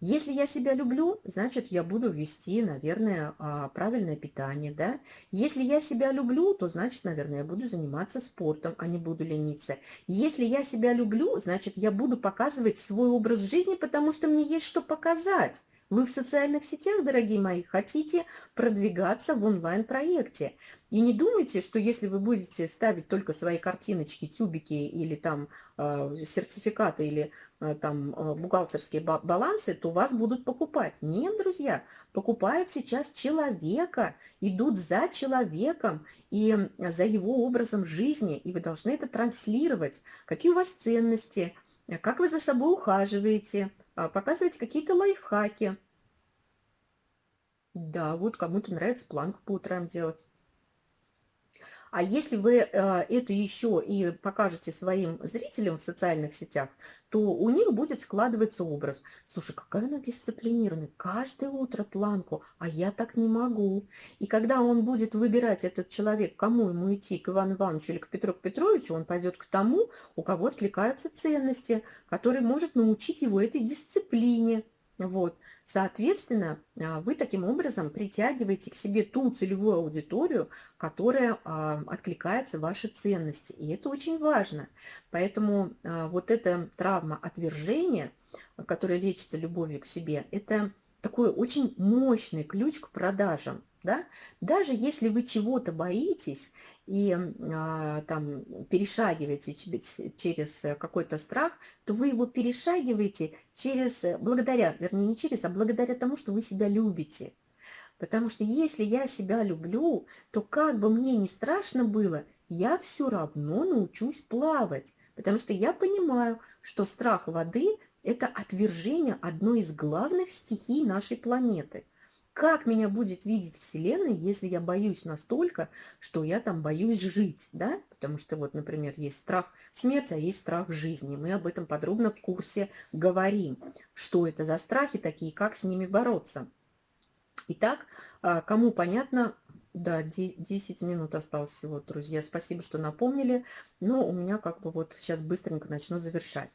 Speaker 1: если я себя люблю, значит, я буду вести, наверное, а, правильное питание, да. Если я себя люблю, то, значит, наверное, я буду заниматься спортом, а не буду лениться. Если я себя люблю, значит, я буду показывать свой образ жизни, потому что мне есть что показать. Вы в социальных сетях, дорогие мои, хотите продвигаться в онлайн-проекте. И не думайте, что если вы будете ставить только свои картиночки, тюбики или там э, сертификаты или Э, там э, бухгалтерские балансы, то вас будут покупать. Нет, друзья, покупают сейчас человека, идут за человеком и за его образом жизни, и вы должны это транслировать. Какие у вас ценности, как вы за собой ухаживаете, показывайте какие-то лайфхаки. Да, вот кому-то нравится планку по утрам делать. А если вы э, это еще и покажете своим зрителям в социальных сетях, то у них будет складываться образ. Слушай, какая она дисциплинированная, каждое утро планку, а я так не могу. И когда он будет выбирать, этот человек, кому ему идти, к Ивану Ивановичу или к Петру Петровичу, он пойдет к тому, у кого откликаются ценности, который может научить его этой дисциплине. Вот. Соответственно, а, вы таким образом притягиваете к себе ту целевую аудиторию, которая а, откликается в ваши ценности. И это очень важно. Поэтому а, вот эта травма отвержения, которая лечится любовью к себе, это такой очень мощный ключ к продажам. Да? Даже если вы чего-то боитесь и а, там перешагиваете через какой-то страх, то вы его перешагиваете через, благодаря, вернее не через, а благодаря тому, что вы себя любите. Потому что если я себя люблю, то как бы мне не страшно было, я все равно научусь плавать. Потому что я понимаю, что страх воды – это отвержение одной из главных стихий нашей планеты – как меня будет видеть Вселенная, если я боюсь настолько, что я там боюсь жить, да? Потому что вот, например, есть страх смерти, а есть страх жизни. Мы об этом подробно в курсе говорим. Что это за страхи такие, как с ними бороться. Итак, а, кому понятно, да, 10 минут осталось всего, друзья. Спасибо, что напомнили. Но у меня как бы вот сейчас быстренько начну завершать.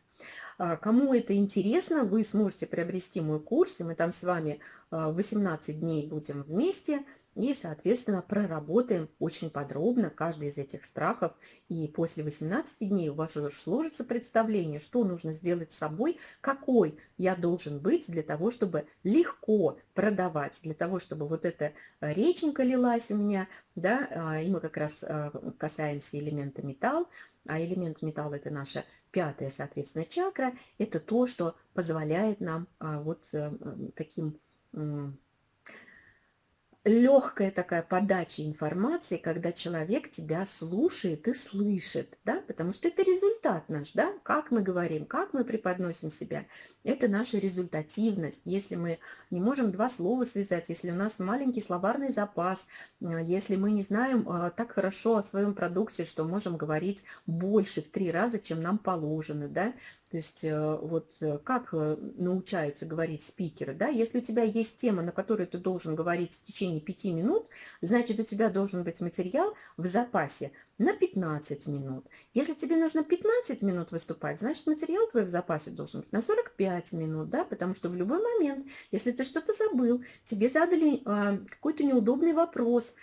Speaker 1: А, кому это интересно, вы сможете приобрести мой курс, и мы там с вами 18 а, дней будем вместе, и, соответственно, проработаем очень подробно каждый из этих страхов. И после 18 дней у вас уже сложится представление, что нужно сделать с собой, какой я должен быть для того, чтобы легко продавать, для того, чтобы вот эта реченька лилась у меня, да, а, и мы как раз а, касаемся элемента металл, а элемент металла – это наша пятая, соответственно, чакра. Это то, что позволяет нам а, вот э, таким легкая такая подача информации, когда человек тебя слушает и слышит, да, потому что это результат наш, да, как мы говорим, как мы преподносим себя, это наша результативность. Если мы не можем два слова связать, если у нас маленький словарный запас, э, если мы не знаем э, так хорошо о своем продукте, что можем говорить больше в три раза, чем нам положено, да, то есть э, вот э, как э, научаются говорить спикеры, да, если у тебя есть тема, на которой ты должен говорить в течение пяти минут, значит, у тебя должен быть материал в запасе на 15 минут. Если тебе нужно 15 минут выступать, значит, материал твой в запасе должен быть на 45 минут, да, потому что в любой момент, если ты что-то забыл, тебе задали э, какой-то неудобный вопрос,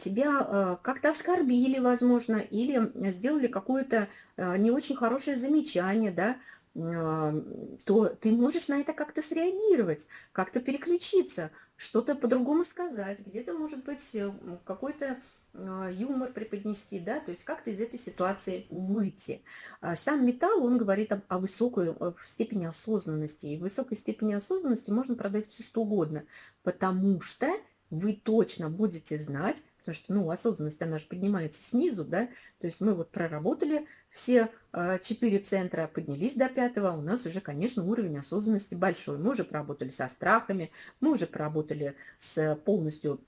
Speaker 1: тебя как-то оскорбили, возможно, или сделали какое-то не очень хорошее замечание, да, то ты можешь на это как-то среагировать, как-то переключиться, что-то по-другому сказать, где-то, может быть, э, какой-то юмор преподнести, да, то есть как-то из этой ситуации выйти. А сам металл, он говорит о, о высокой э, степени осознанности, и в высокой степени осознанности можно продать все что угодно, потому что вы точно будете знать, потому что, ну, осознанность, она же поднимается снизу, да, то есть мы вот проработали все э, четыре центра, поднялись до пятого, у нас уже, конечно, уровень осознанности большой. Мы уже поработали со страхами, мы уже поработали с полностью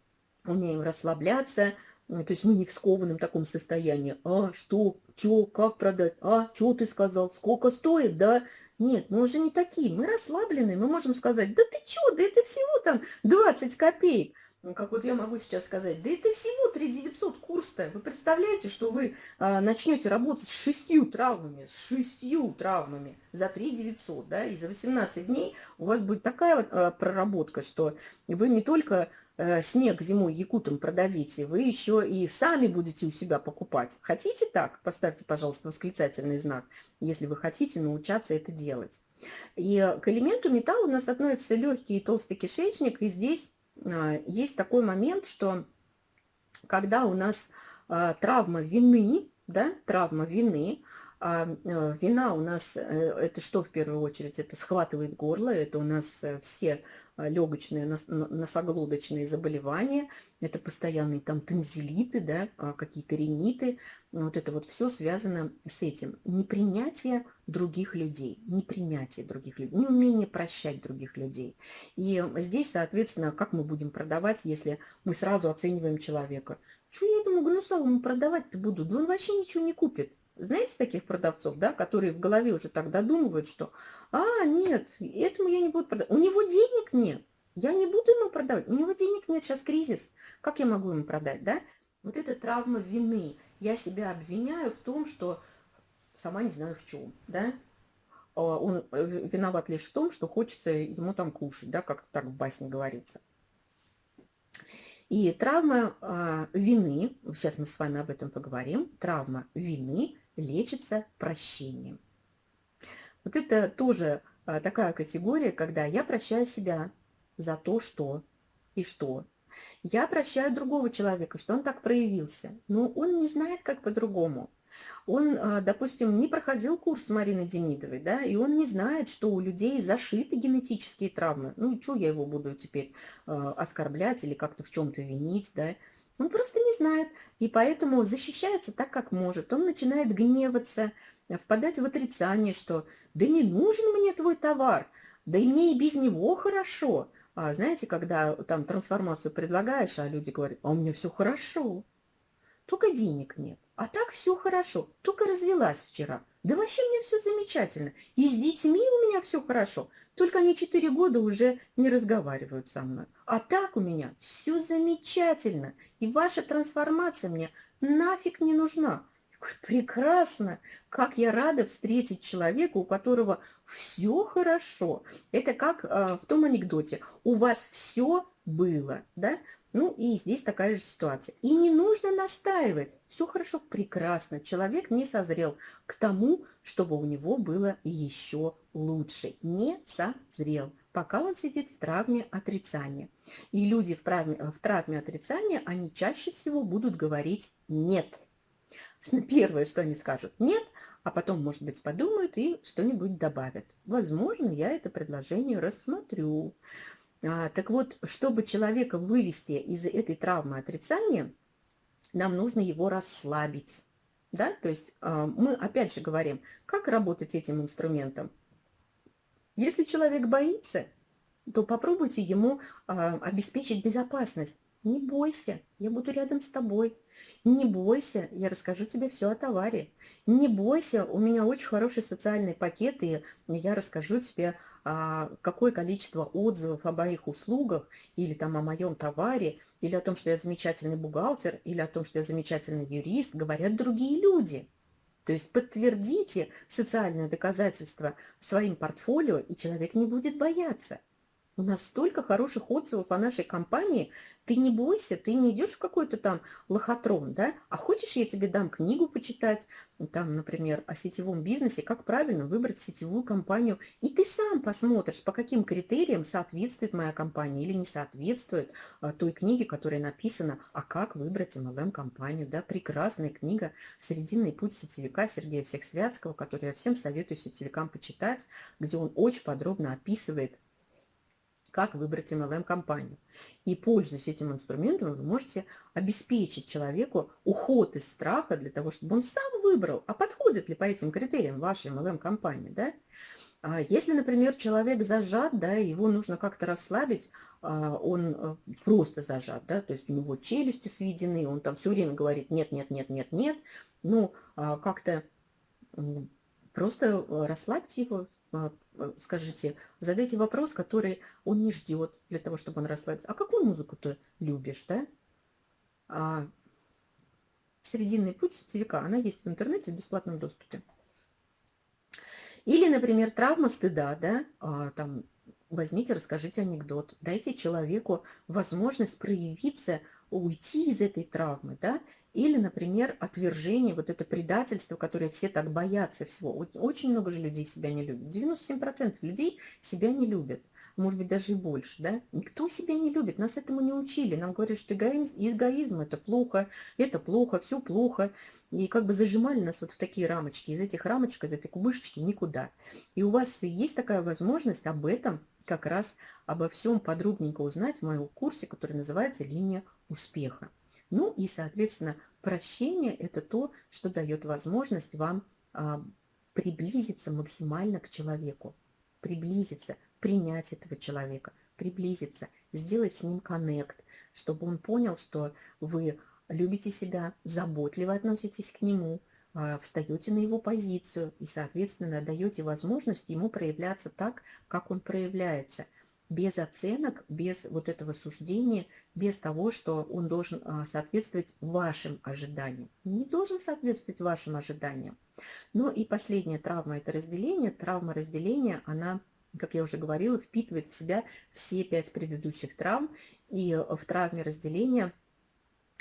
Speaker 1: умеем расслабляться, то есть мы не в скованном таком состоянии. А, что, что, как продать? А, что ты сказал? Сколько стоит, да? Нет, мы уже не такие. Мы расслабленные. Мы можем сказать, да ты что, да это всего там 20 копеек. Ну, как вот я могу сейчас сказать, да это всего 3 900 курс-то. Вы представляете, что вы а, начнете работать с шестью травмами, с шестью травмами за 3 900, да, и за 18 дней у вас будет такая а, проработка, что вы не только а, снег зимой якутам продадите, вы еще и сами будете у себя покупать. Хотите так? Поставьте, пожалуйста, восклицательный знак, если вы хотите научаться это делать. И к элементу металла у нас относится легкий и толстый кишечник, и здесь есть такой момент, что когда у нас а, травма вины, да, травма вины, а э, вина у нас, э, это что в первую очередь? Это схватывает горло, это у нас э, все легочные, носоглоточные заболевания, это постоянные там танзелиты, да, какие-то риниты, вот это вот все связано с этим. Непринятие других людей, непринятие других людей, неумение прощать других людей. И здесь, соответственно, как мы будем продавать, если мы сразу оцениваем человека? Что я этому гнусовому продавать-то буду? Да он вообще ничего не купит. Знаете таких продавцов, да, которые в голове уже так додумывают, что «А, нет, этому я не буду продавать». У него денег нет, я не буду ему продавать. У него денег нет, сейчас кризис. Как я могу ему продать, да? Вот это травма вины. Я себя обвиняю в том, что сама не знаю в чем, да? А он э, виноват лишь в том, что хочется ему там кушать, да, как так в басне говорится. И травма э, вины, сейчас мы с вами об этом поговорим, травма вины лечится прощением. Вот это тоже а, такая категория, когда я прощаю себя за то, что и что. Я прощаю другого человека, что он так проявился. Но он не знает, как по-другому. Он, а, допустим, не проходил курс Марины Демидовой, да, и он не знает, что у людей зашиты генетические травмы. Ну, что я его буду теперь э, оскорблять или как-то в чем-то винить, да. Он просто не знает, и поэтому защищается так, как может. Он начинает гневаться, впадать в отрицание, что «да не нужен мне твой товар, да и мне и без него хорошо». А знаете, когда там трансформацию предлагаешь, а люди говорят «а у меня все хорошо, только денег нет». А так все хорошо, только развелась вчера. Да вообще мне все замечательно. И с детьми у меня все хорошо. Только они четыре года уже не разговаривают со мной. А так у меня все замечательно. И ваша трансформация мне нафиг не нужна. Прекрасно! Как я рада встретить человека, у которого все хорошо. Это как э, в том анекдоте. У вас все было, да? Ну и здесь такая же ситуация. И не нужно настаивать. Все хорошо, прекрасно. Человек не созрел к тому, чтобы у него было еще лучше. Не созрел, пока он сидит в травме отрицания. И люди в травме, в травме отрицания, они чаще всего будут говорить «нет». Первое, что они скажут «нет», а потом, может быть, подумают и что-нибудь добавят. Возможно, я это предложение рассмотрю. А, так вот, чтобы человека вывести из этой травмы отрицания, нам нужно его расслабить. Да? То есть а, мы опять же говорим, как работать этим инструментом. Если человек боится, то попробуйте ему а, обеспечить безопасность. Не бойся, я буду рядом с тобой. Не бойся, я расскажу тебе все о товаре. Не бойся, у меня очень хороший социальный пакет, и я расскажу тебе какое количество отзывов о моих услугах или там о моем товаре, или о том, что я замечательный бухгалтер, или о том, что я замечательный юрист, говорят другие люди. То есть подтвердите социальное доказательство своим портфолио, и человек не будет бояться. У нас столько хороших отзывов о нашей компании. Ты не бойся, ты не идешь в какой-то там лохотрон, да? А хочешь, я тебе дам книгу почитать, там, например, о сетевом бизнесе, как правильно выбрать сетевую компанию. И ты сам посмотришь, по каким критериям соответствует моя компания или не соответствует а, той книге, которая написана «А как выбрать MLM-компанию?». Да, прекрасная книга «Срединный путь сетевика» Сергея Всехсвятского, которую я всем советую сетевикам почитать, где он очень подробно описывает как выбрать MLM-компанию. И, пользуясь этим инструментом, вы можете обеспечить человеку уход из страха для того, чтобы он сам выбрал, а подходит ли по этим критериям ваша MLM-компания. Да? А если, например, человек зажат, да, его нужно как-то расслабить, а, он э, просто зажат, да, то есть у него челюсти сведены, он там все время говорит нет, нет, нет, нет, нет, ну, а, как-то просто э, расслабьте его, скажите, задайте вопрос, который он не ждет для того, чтобы он расслабился. А какую музыку ты любишь, да? А, Срединный путь сетевика, она есть в интернете в бесплатном доступе. Или, например, травма стыда, да, а, там, возьмите, расскажите анекдот, дайте человеку возможность проявиться, уйти из этой травмы, да, или, например, отвержение, вот это предательство, которое все так боятся всего. Очень много же людей себя не любят. 97% людей себя не любят. Может быть, даже и больше, да? Никто себя не любит, нас этому не учили. Нам говорят, что эгоизм, эгоизм это плохо, это плохо, все плохо. И как бы зажимали нас вот в такие рамочки. Из этих рамочек, из этой кубышечки никуда. И у вас есть такая возможность об этом как раз обо всем подробненько узнать в моем курсе, который называется «Линия успеха». Ну и, соответственно, прощение – это то, что дает возможность вам а, приблизиться максимально к человеку, приблизиться, принять этого человека, приблизиться, сделать с ним коннект, чтобы он понял, что вы любите себя, заботливо относитесь к нему, а, встаете на его позицию и, соответственно, даете возможность ему проявляться так, как он проявляется – без оценок, без вот этого суждения, без того, что он должен а, соответствовать вашим ожиданиям. Не должен соответствовать вашим ожиданиям. Ну и последняя травма – это разделение. Травма разделения, она, как я уже говорила, впитывает в себя все пять предыдущих травм. И в травме разделения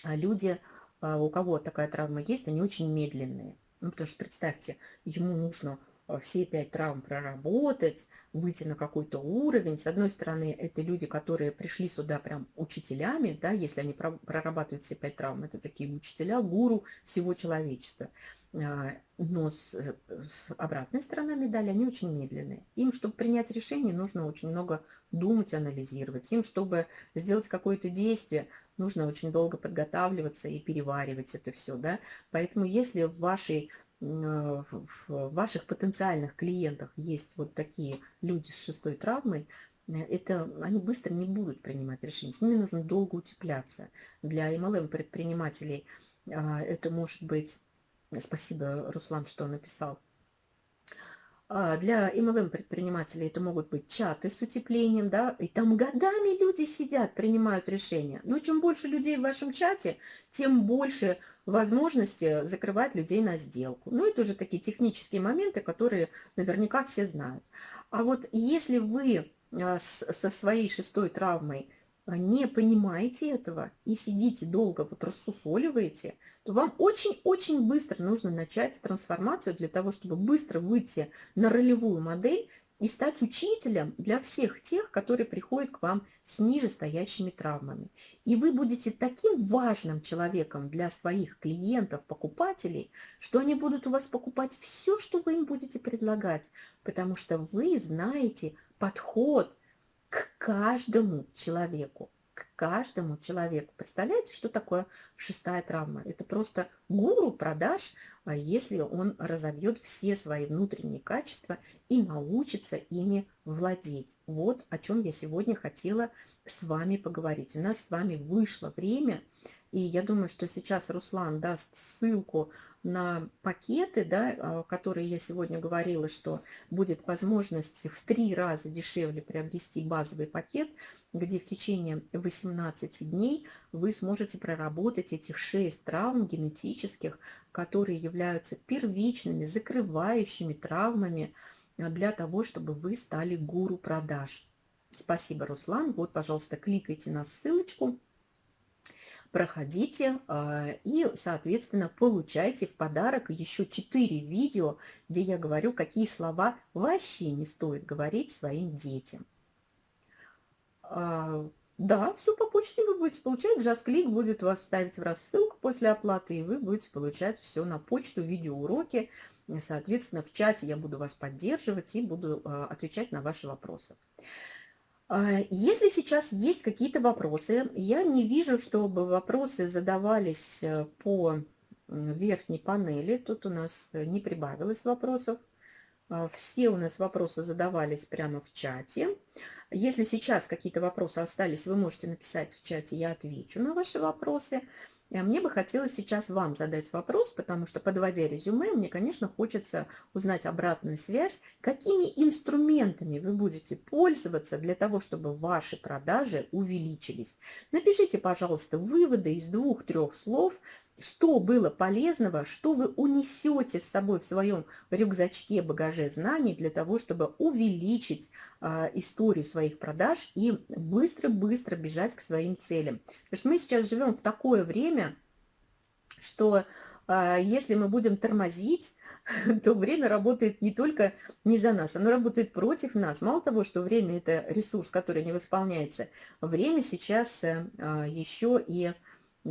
Speaker 1: а, люди, а, у кого такая травма есть, они очень медленные. Ну, потому что, представьте, ему нужно Э, все пять травм проработать, выйти на какой-то уровень. С одной стороны, это люди, которые пришли сюда прям учителями, да, если они прорабатывают все пять травм, это такие учителя, гуру всего человечества. А, но с, с обратной стороны медали, они очень медленные. Им, чтобы принять решение, нужно очень много думать, анализировать. Им, чтобы сделать какое-то действие, нужно очень долго подготавливаться и переваривать это все. Да? Поэтому если в вашей в ваших потенциальных клиентах есть вот такие люди с шестой травмой, э, это они быстро не будут принимать решения. С ними нужно долго утепляться. Для MLM предпринимателей а, это может быть... Спасибо, Руслан, что написал. А, для MLM предпринимателей это могут быть чаты с утеплением, да, и там годами люди сидят, принимают решения. Но чем больше людей в вашем чате, тем больше возможности закрывать людей на сделку. Ну, это уже такие технические моменты, которые наверняка все знают. А вот если вы а, со своей шестой травмой не понимаете этого и сидите долго, вот рассусоливаете, то вам очень-очень быстро нужно начать трансформацию для того, чтобы быстро выйти на ролевую модель и стать учителем для всех тех, которые приходят к вам с нижестоящими травмами. И вы будете таким важным человеком для своих клиентов, покупателей, что они будут у вас покупать все, что вы им будете предлагать, потому что вы знаете подход к каждому человеку к каждому человеку. Представляете, что такое шестая травма? Это просто гуру продаж, а если он разовьет все свои внутренние качества и научится ими владеть. Вот о чем я сегодня хотела с вами поговорить. У нас с вами вышло время, и я думаю, что сейчас Руслан даст ссылку на пакеты, да, а, которые я сегодня говорила, что будет возможность в три раза дешевле приобрести базовый пакет – где в течение 18 дней вы сможете проработать этих 6 травм генетических, которые являются первичными, закрывающими травмами а, для того, чтобы вы стали гуру продаж. Спасибо, Руслан. Вот, пожалуйста, кликайте на ссылочку, проходите а, и, соответственно, получайте в подарок еще 4 видео, где я говорю, какие слова вообще не стоит говорить своим детям. А, да, все по почте вы будете получать. JustClick будет вас ставить в рассылку после оплаты, и вы будете получать все на почту, видеоуроки. Соответственно, в чате я буду вас поддерживать и буду а, отвечать на ваши вопросы. А, если сейчас есть какие-то вопросы, я не вижу, чтобы вопросы задавались э, по верхней панели. Тут у нас не прибавилось вопросов. Все у нас вопросы задавались прямо в чате. Если сейчас какие-то вопросы остались, вы можете написать в чате, я отвечу на ваши вопросы. А мне бы хотелось сейчас вам задать вопрос, потому что, подводя резюме, мне, конечно, хочется узнать обратную связь, какими инструментами вы будете пользоваться для того, чтобы ваши продажи увеличились. Напишите, пожалуйста, выводы из двух-трех слов, что было полезного, что вы унесете с собой в своем рюкзачке, багаже знаний для того, чтобы увеличить а, историю своих продаж и быстро-быстро бежать к своим целям. Потому что мы сейчас живем в такое время, что а, если мы будем тормозить, то время работает не только не за нас, оно работает против нас. Мало того, что время – это ресурс, который не восполняется, время сейчас а, еще и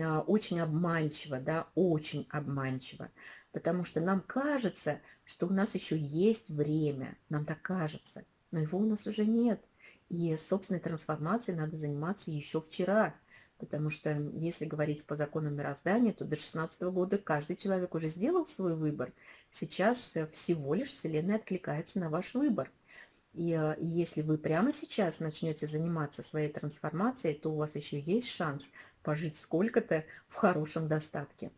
Speaker 1: очень обманчиво, да, очень обманчиво. Потому что нам кажется, что у нас еще есть время, нам так кажется – но его у нас уже нет. И собственной трансформацией надо заниматься еще вчера, потому что если говорить по законам мироздания, то до 16 года каждый человек уже сделал свой выбор. Сейчас э, всего лишь Вселенная откликается на ваш выбор. И э, если вы прямо сейчас начнете заниматься своей трансформацией, то у вас еще есть шанс пожить сколько-то в хорошем достатке.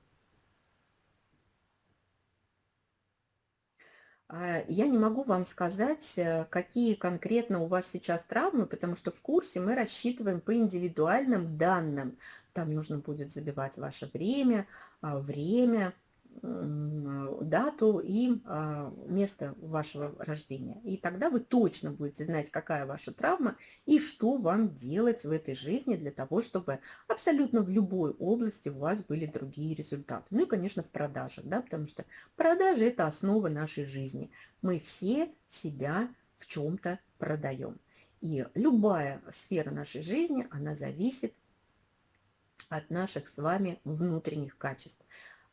Speaker 1: А, я не могу вам сказать, э, какие конкретно у вас сейчас травмы, потому что в курсе мы рассчитываем по индивидуальным данным. Там нужно будет забивать ваше время, а, время, дату и а, место вашего рождения. И тогда вы точно будете знать, какая ваша травма и что вам делать в этой жизни для того, чтобы абсолютно в любой области у вас были другие результаты. Ну и, конечно, в продажах, да, потому что продажи – это основа нашей жизни. Мы все себя в чем-то продаем. И любая сфера нашей жизни, она зависит от наших с вами внутренних качеств.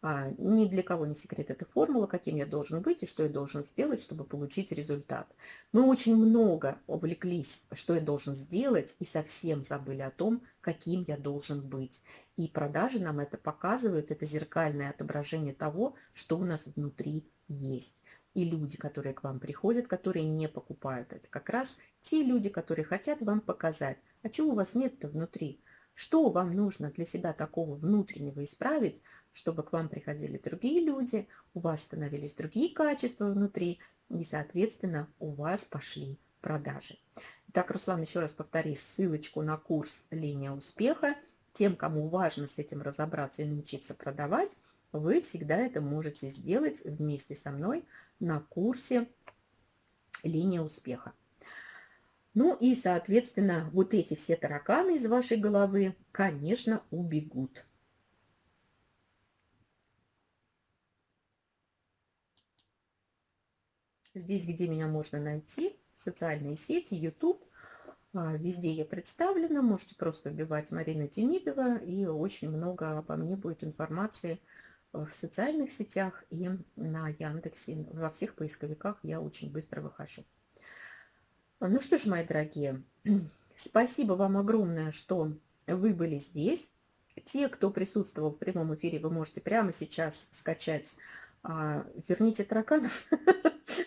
Speaker 1: А, ни для кого не секрет эта формула, каким я должен быть и что я должен сделать, чтобы получить результат. Мы очень много увлеклись, что я должен сделать, и совсем забыли о том, каким я должен быть. И продажи нам это показывают, это зеркальное отображение того, что у нас внутри есть. И люди, которые к вам приходят, которые не покупают, это как раз те люди, которые хотят вам показать, а чего у вас нет-то внутри, что вам нужно для себя такого внутреннего исправить, чтобы к вам приходили другие люди, у вас становились другие качества внутри, и, соответственно, у вас пошли продажи. Так, Руслан, еще раз повтори ссылочку на курс «Линия успеха». Тем, кому важно с этим разобраться и научиться продавать, вы всегда это можете сделать вместе со мной на курсе «Линия успеха». Ну и, соответственно, вот эти все тараканы из вашей головы, конечно, убегут. Здесь, где меня можно найти, социальные сети, YouTube, а, везде я представлена. Можете просто вбивать Марина Демидова, и очень много обо мне будет информации в социальных сетях и на Яндексе. Во всех поисковиках я очень быстро выхожу. Ну что ж, мои дорогие, спасибо вам огромное, что вы были здесь. Те, кто присутствовал в прямом эфире, вы можете прямо сейчас скачать а, «Верните тараканов».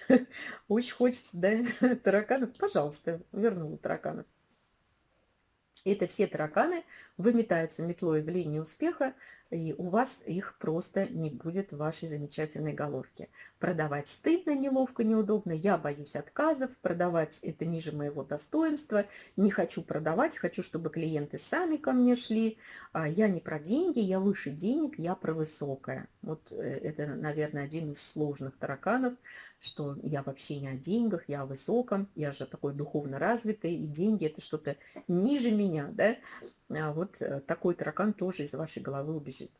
Speaker 1: Очень хочется, да, тараканов. Пожалуйста, вернула тараканов. Это все тараканы выметаются метлой в линии успеха, и у вас их просто не будет в вашей замечательной головке. Продавать стыдно, неловко, неудобно, я боюсь отказов, продавать это ниже моего достоинства, не хочу продавать, хочу, чтобы клиенты сами ко мне шли, а я не про деньги, я выше денег, я про высокое. Вот э, это, наверное, один из сложных тараканов, что я вообще не о деньгах, я о высоком, я же такой духовно развитый, и деньги это что-то ниже меня, да, а вот э, такой таракан тоже из вашей головы убежит.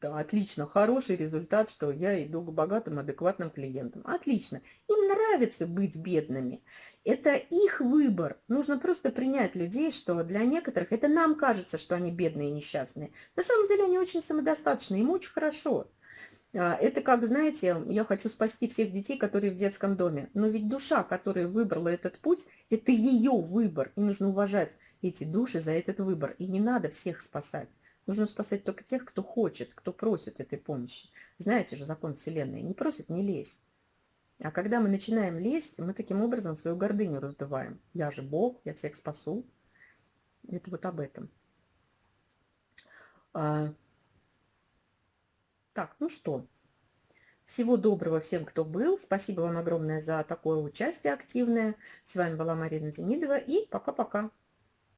Speaker 1: Да, отлично, хороший результат, что я иду к богатым, адекватным клиентам. Отлично. Им нравится быть бедными. Это их выбор. Нужно просто принять людей, что для некоторых, это нам кажется, что они бедные и несчастные. На самом деле они очень самодостаточны, им очень хорошо. А, это как, знаете, я хочу спасти всех детей, которые в детском доме. Но ведь душа, которая выбрала этот путь, это ее выбор. И нужно уважать эти души за этот выбор. И не надо всех спасать. Нужно спасать только тех, кто хочет, кто просит этой помощи. Знаете же закон Вселенной. Не просит, не лезь. А когда мы начинаем лезть, мы таким образом свою гордыню раздуваем. Я же Бог, я всех спасу. Это вот об этом. А... Так, ну что. Всего доброго всем, кто был. Спасибо вам огромное за такое участие активное. С вами была Марина Демидова. И пока-пока.